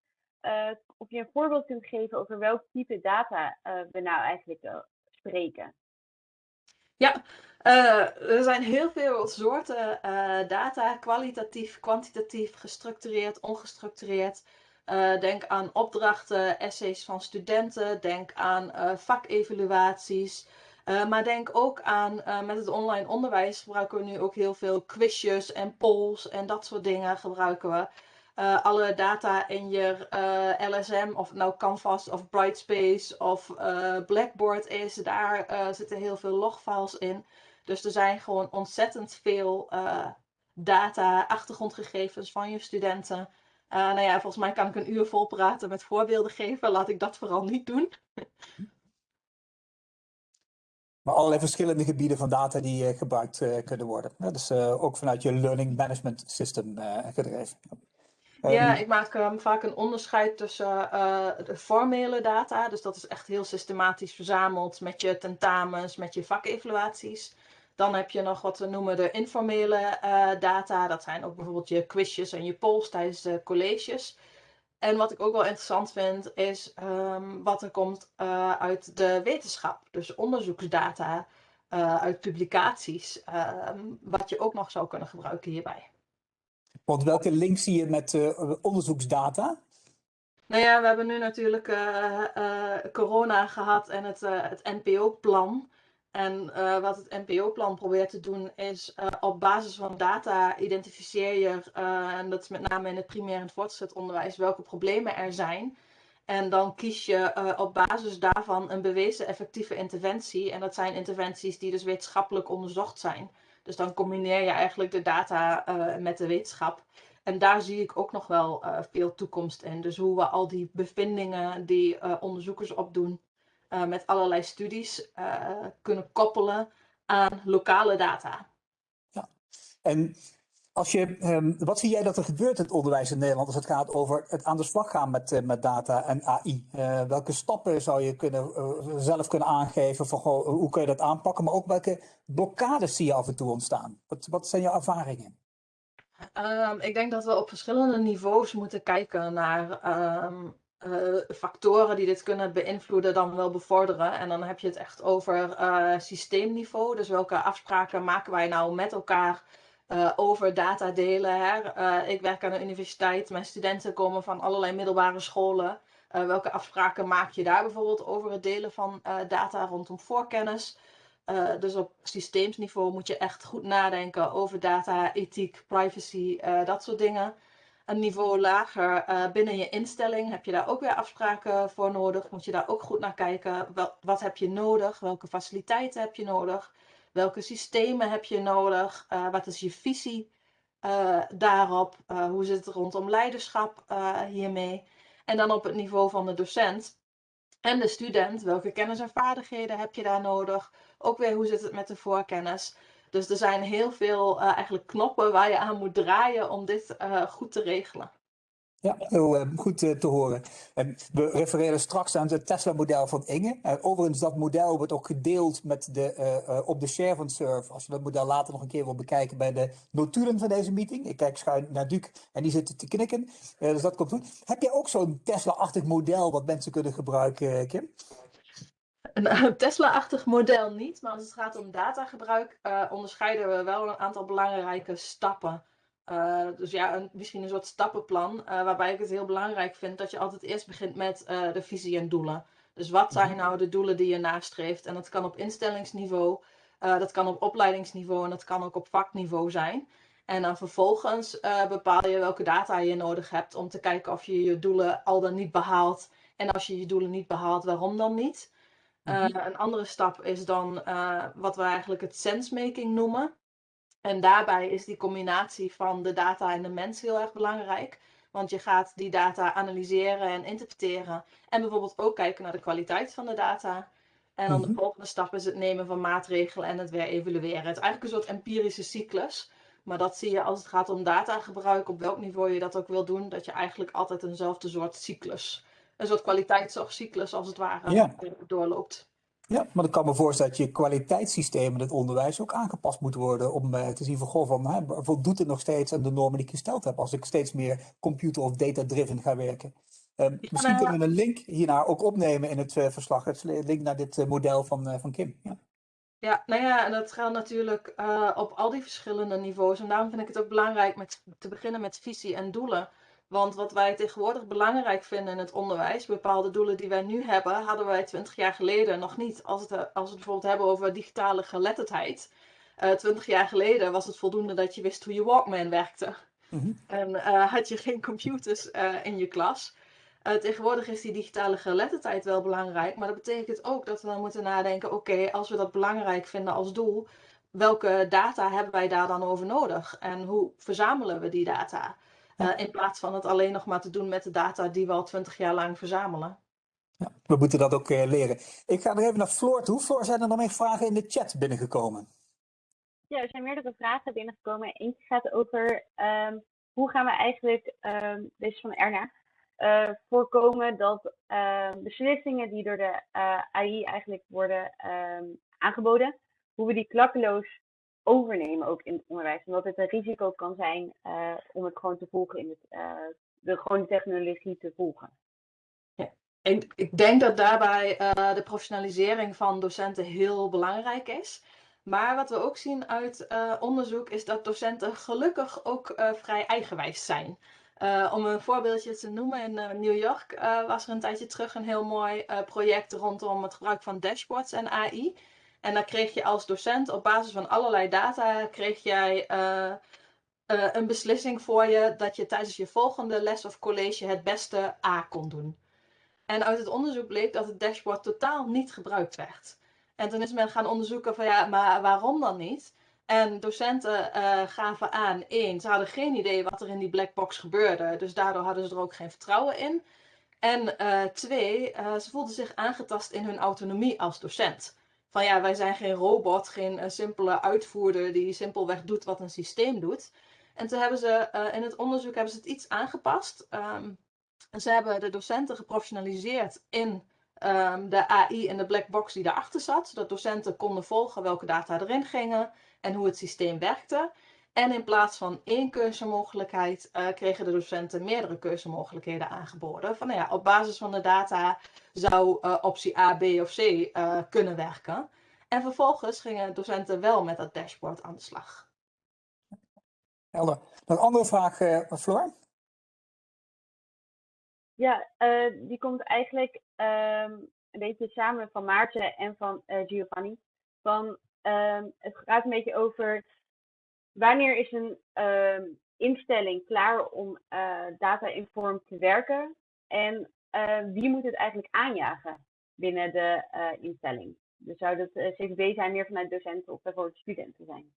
of je een voorbeeld kunt geven over welk type data we nou eigenlijk spreken. Ja, uh, er zijn heel veel soorten uh, data, kwalitatief, kwantitatief, gestructureerd, ongestructureerd. Uh, denk aan opdrachten, essays van studenten, denk aan vakevaluaties. maar denk ook aan, met het online onderwijs gebruiken we nu ook heel veel quizjes en polls en dat soort dingen gebruiken we. Alle data in je LSM, of nou Canvas of Brightspace of Blackboard is, daar zitten heel veel logfiles in. Dus er zijn gewoon ontzettend veel data, achtergrondgegevens van je studenten. nou ja, volgens mij kan ik een uur vol praten met voorbeelden geven. Laat ik dat vooral niet doen. Maar allerlei verschillende gebieden van data die gebruikt kunnen worden. Dus ook vanuit je Learning Management System gedreven. Ja, ik maak um, vaak een onderscheid tussen uh, de formele data, dus dat is echt heel systematisch verzameld met je tentamens, met je vakevaluaties. Dan heb je nog wat we noemen de informele uh, data, dat zijn ook bijvoorbeeld je quizjes en je polls tijdens de colleges. En wat ik ook wel interessant vind, is um, wat er komt uh, uit de wetenschap, dus onderzoeksdata uit publicaties, um, wat je ook nog zou kunnen gebruiken hierbij. Want welke link zie je met onderzoeksdata? Nou ja, we hebben nu natuurlijk corona gehad en het, het NPO-plan. En wat het NPO-plan probeert te doen is op basis van data identificeer je, en dat is met name in het primair en voortgezet onderwijs, welke problemen er zijn. En dan kies je op basis daarvan een bewezen effectieve interventie. En dat zijn interventies die dus wetenschappelijk onderzocht zijn. Dus dan combineer je eigenlijk de data met de wetenschap. En daar zie ik ook nog wel veel toekomst in. Dus hoe we al die bevindingen die onderzoekers opdoen met allerlei studies kunnen koppelen aan lokale data. En als je, ehm, wat zie jij dat er gebeurt in het onderwijs in Nederland als het gaat over het aan de slag gaan met, eh, met data en AI? Eh, welke stappen zou je kunnen, eh, zelf kunnen aangeven van goh, hoe kun je dat aanpakken? Maar ook welke blokkades zie je af en toe ontstaan? Wat, wat zijn jouw ervaringen? Ehm, ik denk dat we op verschillende niveaus moeten kijken naar ehm, eh, factoren die dit kunnen beïnvloeden, dan wel bevorderen. En dan heb je het echt over eh, systeemniveau. Dus welke afspraken maken wij nou met elkaar uh, over data delen? Hè? ik werk aan de universiteit, mijn studenten komen van allerlei middelbare scholen. welke afspraken maak je daar bijvoorbeeld over het delen van data rondom voorkennis? dus op systeemsniveau moet je echt goed nadenken over data, ethiek, privacy, dat soort dingen een niveau lager uh, binnen je instelling heb je daar ook weer afspraken voor nodig. Moet je daar ook goed naar kijken. Wel, wat heb je nodig? Welke faciliteiten heb je nodig? Welke systemen heb je nodig? Uh, wat is je visie uh, daarop? hoe zit het rondom leiderschap hiermee? En dan op het niveau van de docent en de student. Welke kennis en vaardigheden heb je daar nodig? Ook weer hoe zit het met de voorkennis? Dus er zijn heel veel uh, eigenlijk knoppen waar je aan moet draaien om dit uh, goed te regelen. Ja, heel uh, goed te horen. we refereren straks aan het Tesla-model van Inge. overigens, dat model wordt ook gedeeld met de, op de share van Surf. Als je dat model later nog een keer wil bekijken bij de notulen van deze meeting. Ik kijk schuin naar Duc en die zit te knikken. dus dat komt goed. Heb jij ook zo'n Tesla-achtig model wat mensen kunnen gebruiken, Kim? Een Tesla-achtig model niet, maar als het gaat om datagebruik, uh, onderscheiden we wel een aantal belangrijke stappen. Uh, dus ja, een, misschien een soort stappenplan, uh, waarbij ik het heel belangrijk vind dat je altijd eerst begint met de visie en doelen. Dus wat zijn mhm. nou de doelen die je nastreeft? En dat kan op instellingsniveau, dat kan op opleidingsniveau en dat kan ook op vakniveau zijn. En dan vervolgens bepaal je welke data je nodig hebt om te kijken of je je doelen al dan niet behaalt. En als je je doelen niet behaalt, waarom dan niet? Uh, een andere stap is dan uh, wat we eigenlijk het sensemaking noemen. En daarbij is die combinatie van de data en de mens heel erg belangrijk. Want je gaat die data analyseren en interpreteren. En bijvoorbeeld ook kijken naar de kwaliteit van de data. En dan de mhm. volgende stap is het nemen van maatregelen en het weer evalueren. Het is eigenlijk een soort empirische cyclus. Maar dat zie je als het gaat om datagebruik, op welk niveau je dat ook wil doen, dat je eigenlijk altijd eenzelfde soort cyclus een soort kwaliteitszorgcyclus als het ware doorloopt. Ja, maar ik kan me voorstellen dat je kwaliteitssysteem in het onderwijs ook aangepast moet worden om uh, te zien van, goh, van, hè, voldoet het nog steeds aan de normen die ik gesteld heb als ik steeds meer computer- of data-driven ga werken. Uh, misschien nou kunnen we een link hiernaar ook opnemen in het uh, verslag, het link naar dit model van, van Kim. Ja. Ja, nou ja, en dat gaat natuurlijk op al die verschillende niveaus. En daarom vind ik het ook belangrijk met, te beginnen met visie en doelen. Want wat wij tegenwoordig belangrijk vinden in het onderwijs, bepaalde doelen die wij nu hebben, hadden wij twintig jaar geleden nog niet. Als, het, als we het bijvoorbeeld hebben over digitale geletterdheid. Eh, twintig jaar geleden was het voldoende dat je wist hoe je Walkman werkte. Mhm. En uh, had je geen computers uh, in je klas. tegenwoordig is die digitale geletterdheid wel belangrijk. Maar dat betekent ook dat we dan moeten nadenken: oké, als we dat belangrijk vinden als doel, welke data hebben wij daar dan over nodig? En hoe verzamelen we die data? Uh, in plaats van het alleen nog maar te doen met de data die we al twintig jaar lang verzamelen. Ja, we moeten dat ook uh, leren. Ik ga nog even naar Floor toe. Floor, zijn er nog meer vragen in de chat binnengekomen? Ja, er zijn meerdere vragen binnengekomen. Eentje gaat over um, hoe gaan we eigenlijk, um, deze van Erna, uh, voorkomen dat uh, beslissingen die door de AI eigenlijk worden aangeboden, hoe we die klakkeloos overnemen ook in het onderwijs. Omdat het een risico kan zijn uh, om het gewoon te volgen in het, uh, de gewone technologie te volgen. Ja. Ik, ik denk dat daarbij uh, de professionalisering van docenten heel belangrijk is. Maar wat we ook zien uit onderzoek is dat docenten gelukkig ook vrij eigenwijs zijn. om een voorbeeldje te noemen, in New York was er een tijdje terug een heel mooi project rondom het gebruik van dashboards en AI. En dan kreeg je als docent op basis van allerlei data, kreeg jij uh, uh, een beslissing voor je dat je tijdens je volgende les of college het beste A kon doen. En uit het onderzoek bleek dat het dashboard totaal niet gebruikt werd. En toen is men gaan onderzoeken van ja, maar waarom dan niet? En docenten uh, gaven aan, één, ze hadden geen idee wat er in die black box gebeurde. Dus daardoor hadden ze er ook geen vertrouwen in. En twee, ze voelden zich aangetast in hun autonomie als docent. Van ja, wij zijn geen robot, geen uh, simpele uitvoerder die simpelweg doet wat een systeem doet. En toen hebben ze uh, in het onderzoek hebben ze het iets aangepast. Um, ze hebben de docenten geprofessionaliseerd in um, de AI en de black box die daarachter zat, zodat docenten konden volgen welke data erin gingen en hoe het systeem werkte. En in plaats van één keuzemogelijkheid uh, kregen de docenten meerdere keuzemogelijkheden aangeboden. Van nou ja, op basis van de data zou uh, optie A, B of C uh, kunnen werken. En vervolgens gingen docenten wel met dat dashboard aan de slag. Helder. Nog een andere vraag, Floor? Ja, die komt eigenlijk um, een beetje samen van Maarten en van Giovanni. Van, um, het gaat een beetje over wanneer is een uh, instelling klaar om uh, data-informed te werken en uh, wie moet het eigenlijk aanjagen binnen de uh, instelling? Dus zou dat CVB zijn meer vanuit docenten of bijvoorbeeld studenten zijn?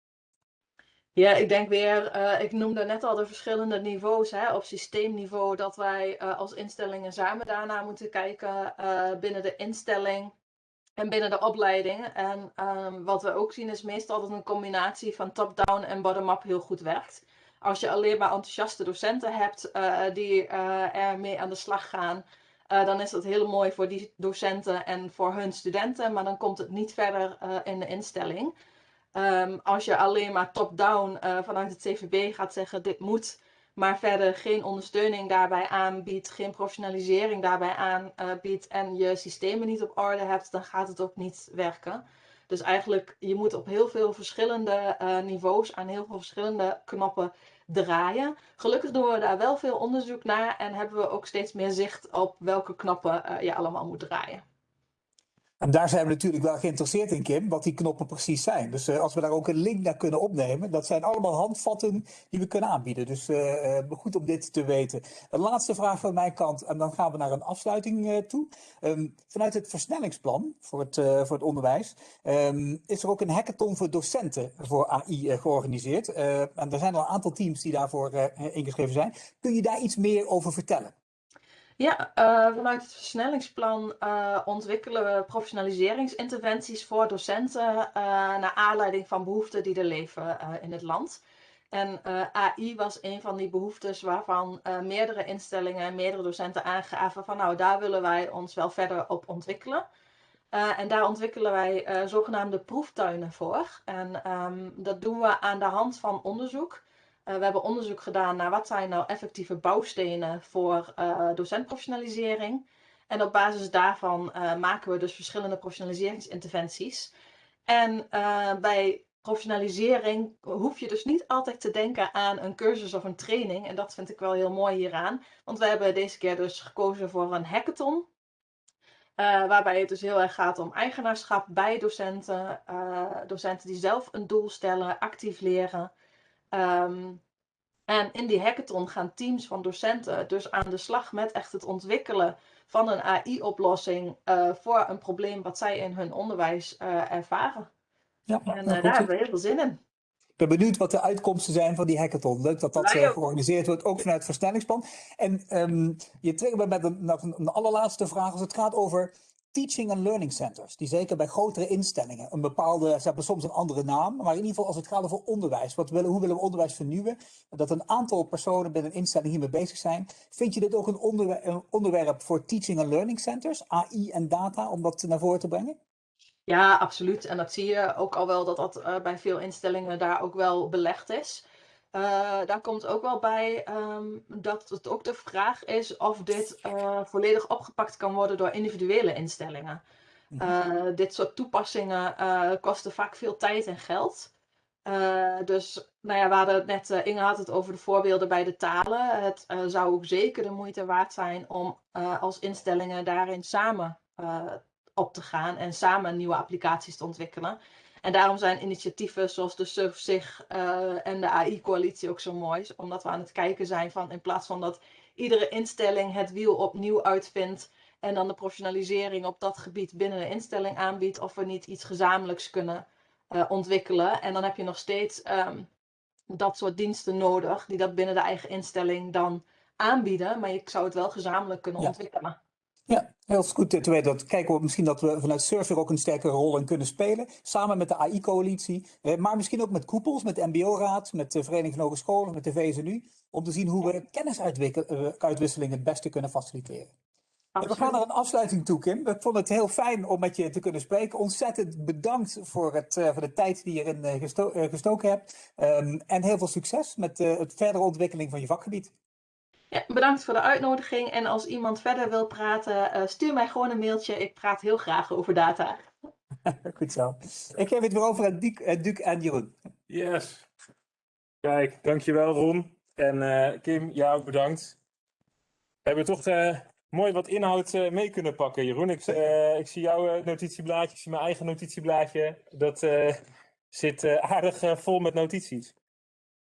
Ja, ik denk weer, ik noemde net al de verschillende niveaus. Hè, op systeemniveau dat wij als instellingen samen daarna moeten kijken binnen de instelling en binnen de opleiding. En um, wat we ook zien is meestal dat een combinatie van top-down en bottom-up heel goed werkt. Als je alleen maar enthousiaste docenten hebt uh, die uh, er mee aan de slag gaan, uh, dan is dat heel mooi voor die docenten en voor hun studenten, maar dan komt het niet verder in de instelling. Um, als je alleen maar top-down vanuit het CVB gaat zeggen dit moet, maar verder geen ondersteuning daarbij aanbiedt, geen professionalisering daarbij aanbiedt en je systemen niet op orde hebt, dan gaat het ook niet werken. Dus eigenlijk, je moet op heel veel verschillende uh, niveaus aan heel veel verschillende knoppen draaien. Gelukkig doen we daar wel veel onderzoek naar en hebben we ook steeds meer zicht op welke knoppen uh, je allemaal moet draaien. En daar zijn we natuurlijk wel geïnteresseerd in, Kim, wat die knoppen precies zijn. Dus uh, als we daar ook een link naar kunnen opnemen, dat zijn allemaal handvatten die we kunnen aanbieden. Dus uh, goed om dit te weten. Een laatste vraag van mijn kant, en dan gaan we naar een afsluiting toe. Um, vanuit het versnellingsplan voor het, voor het onderwijs um, is er ook een hackathon voor docenten voor AI georganiseerd. en er zijn al een aantal teams die daarvoor ingeschreven zijn. Kun je daar iets meer over vertellen? Ja, uh, vanuit het versnellingsplan uh, ontwikkelen we professionaliseringsinterventies voor docenten uh, naar aanleiding van behoeften die er leven in het land. En AI was een van die behoeftes waarvan meerdere instellingen en meerdere docenten aangaven van nou daar willen wij ons wel verder op ontwikkelen. en daar ontwikkelen wij zogenaamde proeftuinen voor. En um, dat doen we aan de hand van onderzoek. Uh, we hebben onderzoek gedaan naar wat zijn nou effectieve bouwstenen voor uh, docentprofessionalisering. En op basis daarvan uh, maken we dus verschillende professionaliseringsinterventies. En bij professionalisering hoef je dus niet altijd te denken aan een cursus of een training. En dat vind ik wel heel mooi hieraan. Want we hebben deze keer dus gekozen voor een hackathon. waarbij het dus heel erg gaat om eigenaarschap bij docenten. docenten die zelf een doel stellen, actief leren. Um, en in die hackathon gaan teams van docenten dus aan de slag met echt het ontwikkelen van een AI-oplossing uh, eh, voor een probleem wat zij in hun onderwijs uh, ervaren. Ja, en uh, daar hebben we heel veel zin in. Ik ben benieuwd wat de uitkomsten zijn van die hackathon. Leuk dat dat georganiseerd wordt, ook vanuit het versnellingsplan. En um, je triggert me met een, een, een allerlaatste vraag als het gaat over teaching and learning centers, die zeker bij grotere instellingen een bepaalde, ze hebben soms een andere naam, maar in ieder geval als het gaat over onderwijs, wat willen, hoe willen we onderwijs vernieuwen, dat een aantal personen binnen een instelling hiermee bezig zijn. Vind je dit ook een, onderwerp, voor teaching and learning centers, AI en data, om dat naar voren te brengen? Ja, absoluut. En dat zie je ook al wel dat dat uh, bij veel instellingen daar ook wel belegd is. Uh, daar komt ook wel bij um, dat het ook de vraag is of dit uh, volledig opgepakt kan worden door individuele instellingen. Uh, dit soort toepassingen kosten vaak veel tijd en geld. dus nou ja, we hadden het net, Inge had het over de voorbeelden bij de talen. Het zou ook zeker de moeite waard zijn om als instellingen daarin samen op te gaan en samen nieuwe applicaties te ontwikkelen. En daarom zijn initiatieven zoals de SURF zich uh, en de AI-coalitie ook zo mooi. Omdat we aan het kijken zijn van in plaats van dat iedere instelling het wiel opnieuw uitvindt. En dan de professionalisering op dat gebied binnen de instelling aanbiedt. Of we niet iets gezamenlijks kunnen uh, ontwikkelen. En dan heb je nog steeds um, dat soort diensten nodig. Die dat binnen de eigen instelling dan aanbieden. Maar je zou het wel gezamenlijk kunnen ja. ontwikkelen. Ja, heel goed te weten. Dat kijken we misschien dat we vanuit Surfer ook een sterkere rol in kunnen spelen. Samen met de AI-coalitie. Eh, maar misschien ook met koepels, met de MBO-raad, met de Vereniging van Hogescholen, met de VSNU. Om te zien hoe we kennisuitwisseling het beste kunnen faciliteren. We gaan naar een afsluiting toe, Kim. Ik vond het heel fijn om met je te kunnen spreken. Ontzettend bedankt voor, het, uh, voor de tijd die je erin gesto gestoken hebt. Um, en heel veel succes met het verdere ontwikkeling van je vakgebied. Ja, bedankt voor de uitnodiging. En als iemand verder wil praten, stuur mij gewoon een mailtje. Ik praat heel graag over data. Goed zo. Ik geef het weer over aan Duc, Duc en Jeroen. Yes. Kijk, dankjewel Ron. En Kim, jou bedankt. We hebben toch mooi wat inhoud uh, mee kunnen pakken, Jeroen. Ik, uh, ik zie jouw notitieblaadje, ik zie mijn eigen notitieblaadje. Dat zit aardig vol met notities.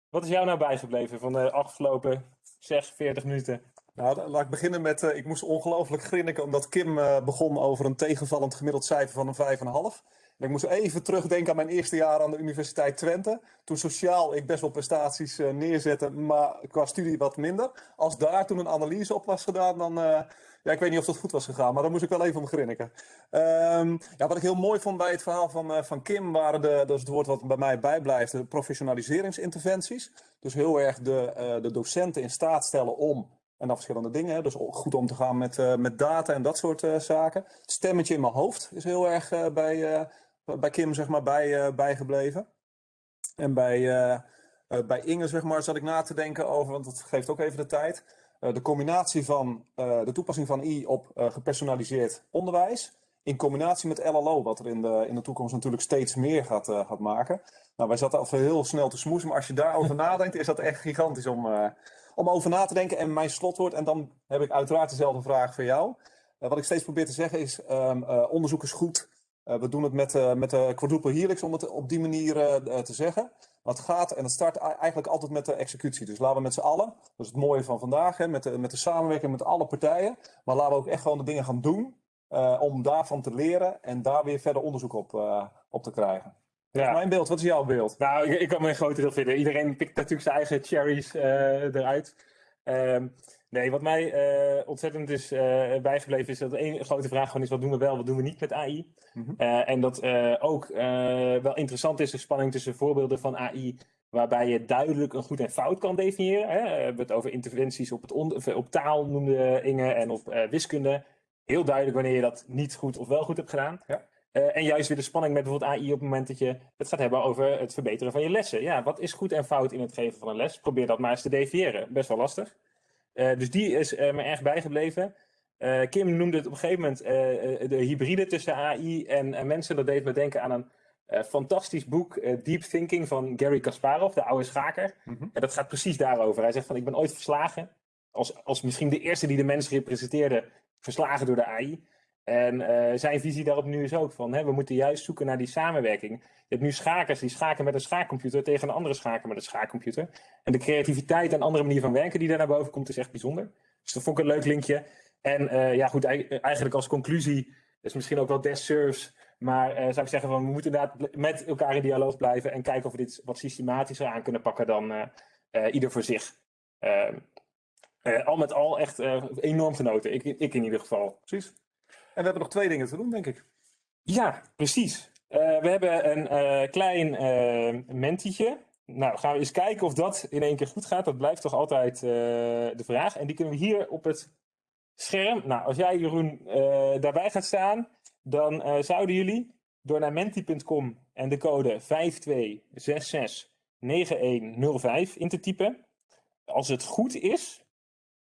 Wat is jou nou bijgebleven van de afgelopen 46 minuten? Nou, laat ik beginnen met, ik moest ongelooflijk grinniken omdat Kim begon over een tegenvallend gemiddeld cijfer van een 5,5. Ik moest even terugdenken aan mijn eerste jaar aan de Universiteit Twente. Toen sociaal ik best wel prestaties uh, neerzette, maar qua studie wat minder. Als daar toen een analyse op was gedaan, dan... Uh, ja, ik weet niet of dat goed was gegaan, maar daar moest ik wel even om grinniken. Um, ja, wat ik heel mooi vond bij het verhaal van, uh, van Kim waren de, dat is het woord wat bij mij bijblijft, de professionaliseringsinterventies. Dus heel erg de, de docenten in staat stellen om en dan verschillende dingen. Dus goed om te gaan met, met data en dat soort zaken. Het stemmetje in mijn hoofd is heel erg bij, bij Kim zeg maar, bij, bijgebleven. En bij, bij Inge zeg maar, zat ik na te denken over, want dat geeft ook even de tijd. de combinatie van de toepassing van I op gepersonaliseerd onderwijs. In combinatie met LLO, wat er in de, in de toekomst natuurlijk steeds meer gaat, gaat maken. Nou, wij zaten al heel snel te smoesen, maar als je daarover nadenkt, is dat echt gigantisch om, om over na te denken. En mijn slotwoord, en dan heb ik uiteraard dezelfde vraag voor jou. Wat ik steeds probeer te zeggen is, uh, onderzoek is goed. Uh, we doen het met, met de quadruple helix, om het op die manier te zeggen. Maar het gaat, en het start eigenlijk altijd met de executie. Dus laten we met z'n allen, dat is het mooie van vandaag, hè, met, de, met de samenwerking met alle partijen. Maar laten we ook echt gewoon de dingen gaan doen, om daarvan te leren en daar weer verder onderzoek op, op te krijgen. Ja. mijn beeld. Wat is jouw beeld? Nou, ik, ik kan me een groot deel vinden. Iedereen pikt natuurlijk zijn eigen cherries uh, eruit. Um, nee, wat mij uh, ontzettend is uh, bijgebleven is dat één grote vraag gewoon is: wat doen we wel, wat doen we niet met AI? Mm -hmm. en dat ook wel interessant is de spanning tussen voorbeelden van AI waarbij je duidelijk een goed en fout kan definiëren. Hè? We hebben het over interventies op, het op taal, noemde Inge, en op wiskunde. Heel duidelijk wanneer je dat niet goed of wel goed hebt gedaan. Ja. En juist weer de spanning met bijvoorbeeld AI op het moment dat je het gaat hebben over het verbeteren van je lessen. Ja, wat is goed en fout in het geven van een les? Probeer dat maar eens te definiëren. Best wel lastig. Uh, dus die is uh, me erg bijgebleven. Kim noemde het op een gegeven moment de hybride tussen AI en mensen. Dat deed me denken aan een fantastisch boek, Deep Thinking van Gary Kasparov, de oude schaker. Mm -hmm. En dat gaat precies daarover. Hij zegt van, ik ben ooit verslagen. Als, als misschien de eerste die de mens representeerde, verslagen door de AI. En uh, zijn visie daarop nu is ook van, hè, we moeten juist zoeken naar die samenwerking. Je hebt nu schakers die schaken met een schaakcomputer tegen een andere schaker met een schaakcomputer. En de creativiteit en andere manier van werken die daar naar boven komt is echt bijzonder. Dus dat vond ik een leuk linkje. En uh, ja goed, eigenlijk als conclusie, is misschien ook wel desserves, maar uh, zou ik zeggen van we moeten inderdaad met elkaar in dialoog blijven en kijken of we dit wat systematischer aan kunnen pakken dan ieder voor zich. al met al echt enorm genoten, ik, ik in ieder geval. Precies. En we hebben nog twee dingen te doen, denk ik. Ja, precies. Uh, we hebben een uh, klein uh, mentietje. Nou, gaan we eens kijken of dat in één keer goed gaat. Dat blijft toch altijd de vraag. En die kunnen we hier op het scherm. Nou, als jij, Jeroen, daarbij gaat staan, dan zouden jullie door naar menti.com en de code 52669105 in te typen. Als het goed is,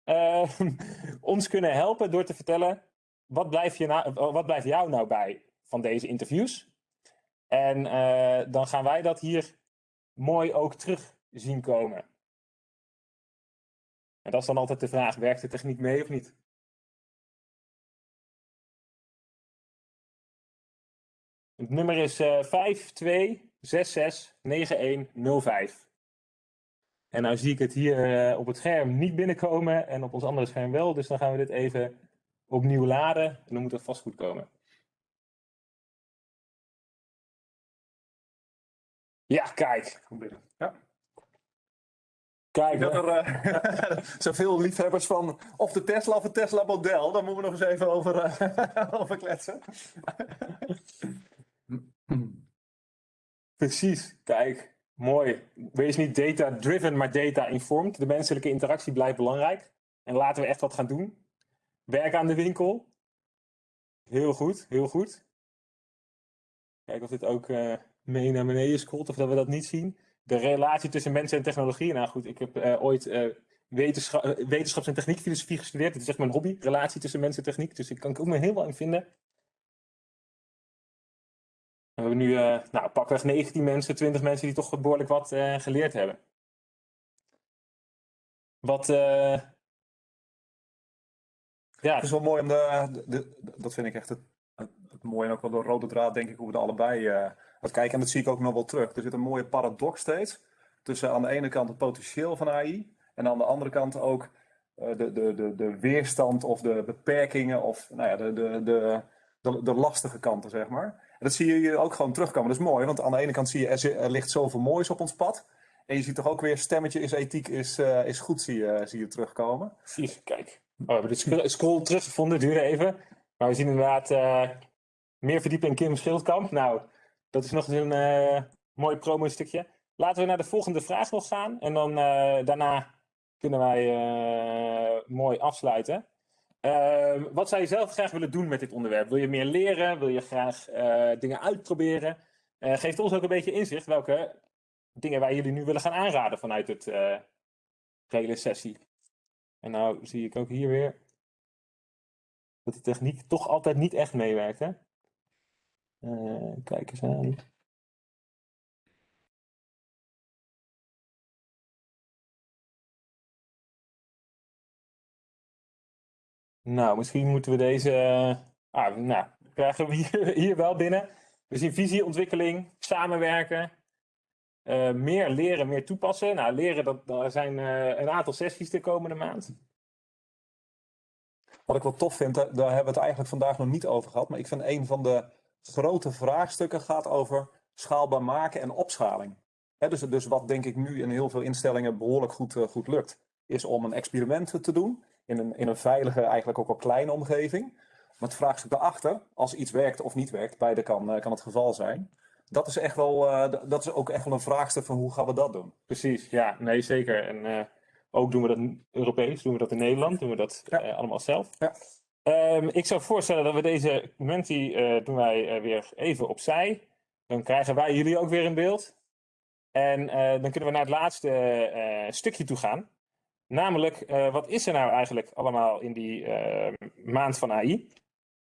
ons kunnen helpen door te vertellen wat blijft, je nou, wat blijft jou nou bij van deze interviews? En uh, dan gaan wij dat hier mooi ook terug zien komen. En dat is dan altijd de vraag, werkt de techniek mee of niet? Het nummer is uh, 52669105. En nou zie ik het hier op het scherm niet binnenkomen en op ons andere scherm wel. Dus dan gaan we dit even opnieuw laden en dan moet het vast goed komen. Ja, kijk. Ja. Kijk, Dat er eh, zoveel liefhebbers van of de Tesla of het Tesla model, daar moeten we nog eens even over, eh, over kletsen. Precies, kijk, mooi. Wees niet data-driven, maar data-informed. De menselijke interactie blijft belangrijk. En laten we echt wat gaan doen. Werk aan de winkel. Heel goed, heel goed. Kijk of dit ook eh, mee naar beneden scrolt, of dat we dat niet zien. De relatie tussen mensen en technologie. Nou goed, ik heb eh, ooit eh, wetenschap, wetenschaps- en techniekfilosofie gestudeerd. Het is echt mijn hobby, relatie tussen mensen en techniek. Dus ik kan ik ook me heel wel in vinden. We hebben nu nou, pakweg 19 mensen, 20 mensen die toch behoorlijk wat geleerd hebben. Wat, ja, Het is wel mooi om de, de- de- dat vind ik echt het, het, het mooie en ook wel de rode draad, denk ik, hoe we er allebei eh wat kijken. En dat zie ik ook nog wel terug. Er zit een mooie paradox steeds tussen aan de ene kant het potentieel van AI en aan de andere kant ook eh, de, de, de, de weerstand of de beperkingen of nou ja, de, de, de, de, de lastige kanten, zeg maar. En dat zie je hier ook gewoon terugkomen. Dat is mooi, want aan de ene kant zie je er, er ligt zoveel moois op ons pad. En je ziet toch ook weer stemmetje is ethiek, is, eh, is goed, zie je, zie je terugkomen. precies, kijk. Oh, we hebben de scroll- teruggevonden, duurde even. Maar we zien inderdaad eh, meer verdiepen in Kim Schildkamp. Nou, dat is nog eens een eh, mooi promo stukje. Laten we naar de volgende vraag nog gaan. En dan eh, daarna kunnen wij mooi afsluiten. Wat zou je zelf graag willen doen met dit onderwerp? Wil je meer leren? Wil je graag dingen uitproberen? Eh geeft ons ook een beetje inzicht welke dingen wij jullie nu willen gaan aanraden vanuit het hele sessie. En nou zie ik ook hier weer dat de techniek toch altijd niet echt meewerkt. Hè? Eh, kijk eens aan. Nou, misschien moeten we deze. eh, Ah, nou, krijgen we hier, wel binnen. We zien visie, ontwikkeling, samenwerken. Eh, meer leren, meer toepassen. Nou, leren, dat, daar zijn eh, een aantal sessies de komende maand. Wat ik wel tof vind, daar hebben we het eigenlijk vandaag nog niet over gehad. Maar ik vind een van de grote vraagstukken gaat over schaalbaar maken en opschaling. Dus, dus wat denk ik nu in heel veel instellingen behoorlijk goed, eh, goed lukt, is om een experiment te doen in een, in een veilige, eigenlijk ook al kleine omgeving. Maar het vraagstuk daarachter, als iets werkt of niet werkt, beide kan, kan het geval zijn. Dat is, echt wel, eh, dat is ook echt wel een vraagstuk van hoe gaan we dat doen. Precies, ja, nee, zeker. En eh, ook doen we dat Europees, doen we dat in Nederland, doen we dat Ja. eh, allemaal zelf. Ja. Ehm, ik zou voorstellen dat we deze menti doen wij weer even opzij. Dan krijgen wij jullie ook weer in beeld. En dan kunnen we naar het laatste stukje toe gaan. Namelijk, wat is er nou eigenlijk allemaal in die maand van AI?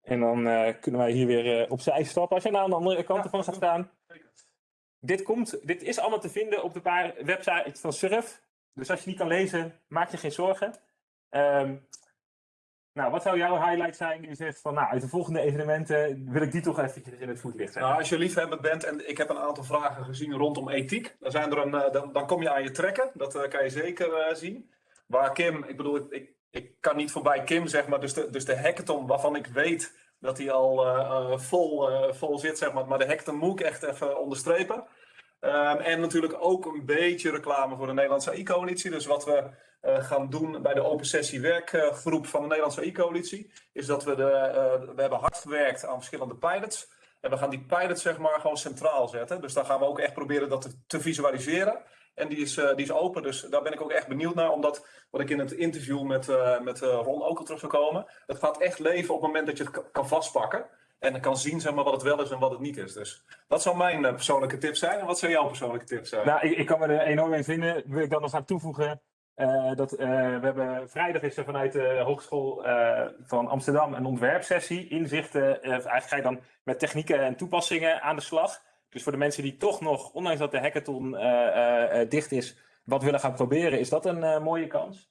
En dan eh, kunnen wij hier weer eh, opzij stappen. Als je nou aan de andere kant Ja, ervan gaat staan. Dit, komt, dit is allemaal te vinden op de paar websites van Surf. Dus als je niet kan lezen, maak je geen zorgen. Ehm, nou, wat zou jouw highlight zijn? Je zegt van, nou, uit de volgende evenementen wil ik die toch eventjes in het voetlicht hebben. Nou, als je liefhebber bent en ik heb een aantal vragen gezien rondom ethiek, dan, zijn er een, eh, dan, dan kom je aan je trekken. Dat eh, kan je zeker eh, zien. Waar Kim, ik bedoel, ik, ik, kan niet voorbij Kim zeg maar, dus de, dus de hackathon waarvan ik weet dat hij al eh, eh, vol, eh, vol zit, zeg maar. Maar de hackathon moet ik echt even onderstrepen. Ehm, en natuurlijk ook een beetje reclame voor de Nederlandse AI-coalitie. Dus wat we gaan doen bij de open sessie werkgroep van de Nederlandse AI-coalitie, is dat we de, we hebben hard gewerkt aan verschillende pilots. En we gaan die pilots zeg maar gewoon centraal zetten. Dus dan gaan we ook echt proberen dat te visualiseren. En die is, eh, die is open, dus daar ben ik ook echt benieuwd naar. Omdat, wat ik in het interview met, eh, met eh, Ron ook al terug zou komen. Het gaat echt leven op het moment dat je het ka- kan vastpakken. En kan zien zeg maar, wat het wel is en wat het niet is. Dus dat zou mijn persoonlijke tip zijn. En wat zou jouw persoonlijke tip zijn? Nou, ik, ik kan me er enorm in vinden. Wil ik dan nog aan toevoegen. dat, we hebben vrijdag is er vanuit de Hogeschool van Amsterdam een ontwerpsessie. Inzichten. eigenlijk ga je dan met technieken en toepassingen aan de slag. Dus voor de mensen die toch nog, ondanks dat de hackathon eh, eh, eh, dicht is, wat willen gaan proberen, is dat een mooie kans.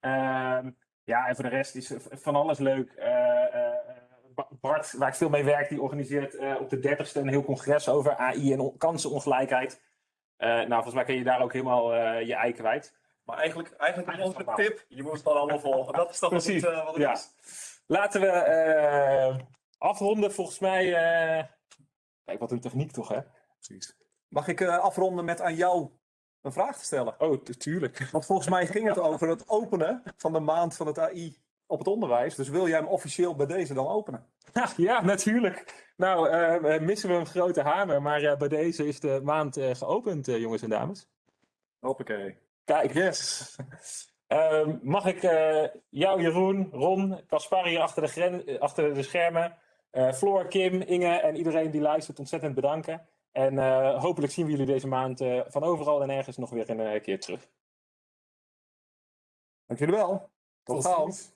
Ehm, ja, en voor de rest is van alles leuk. Ba- Bart, waar ik veel mee werk, die organiseert op de 30ste een heel congres over AI en on- kansenongelijkheid. Nou, volgens mij kun je daar ook helemaal je ei kwijt. Maar eigenlijk, eigenlijk is onze tip, je moet het dan allemaal volgen. Dat is toch wat het, Precies, wat het ja. is. Laten we afronden. Volgens mij. Kijk, wat een techniek toch, hè? Precies. Mag ik eh, afronden met aan jou een vraag te stellen. Oh, tu- tuurlijk. Want volgens mij ging het over het openen van de maand van het AI op het onderwijs. Dus wil jij hem officieel bij deze dan openen? Ja, natuurlijk. Nou, eh, eh, missen we een grote hamer, maar bij deze is de maand geopend, jongens en dames. Hoppakee. Kijk, Yes. Ehm, mag ik jou, Jeroen, Ron, Caspar hier achter de, achter de schermen, eh, Floor, Kim, Inge en iedereen die luistert ontzettend bedanken. En eh, hopelijk zien we jullie deze maand eh, van overal en ergens nog weer een keer terug. Dank jullie wel. Tot, Tot gauw. ziens.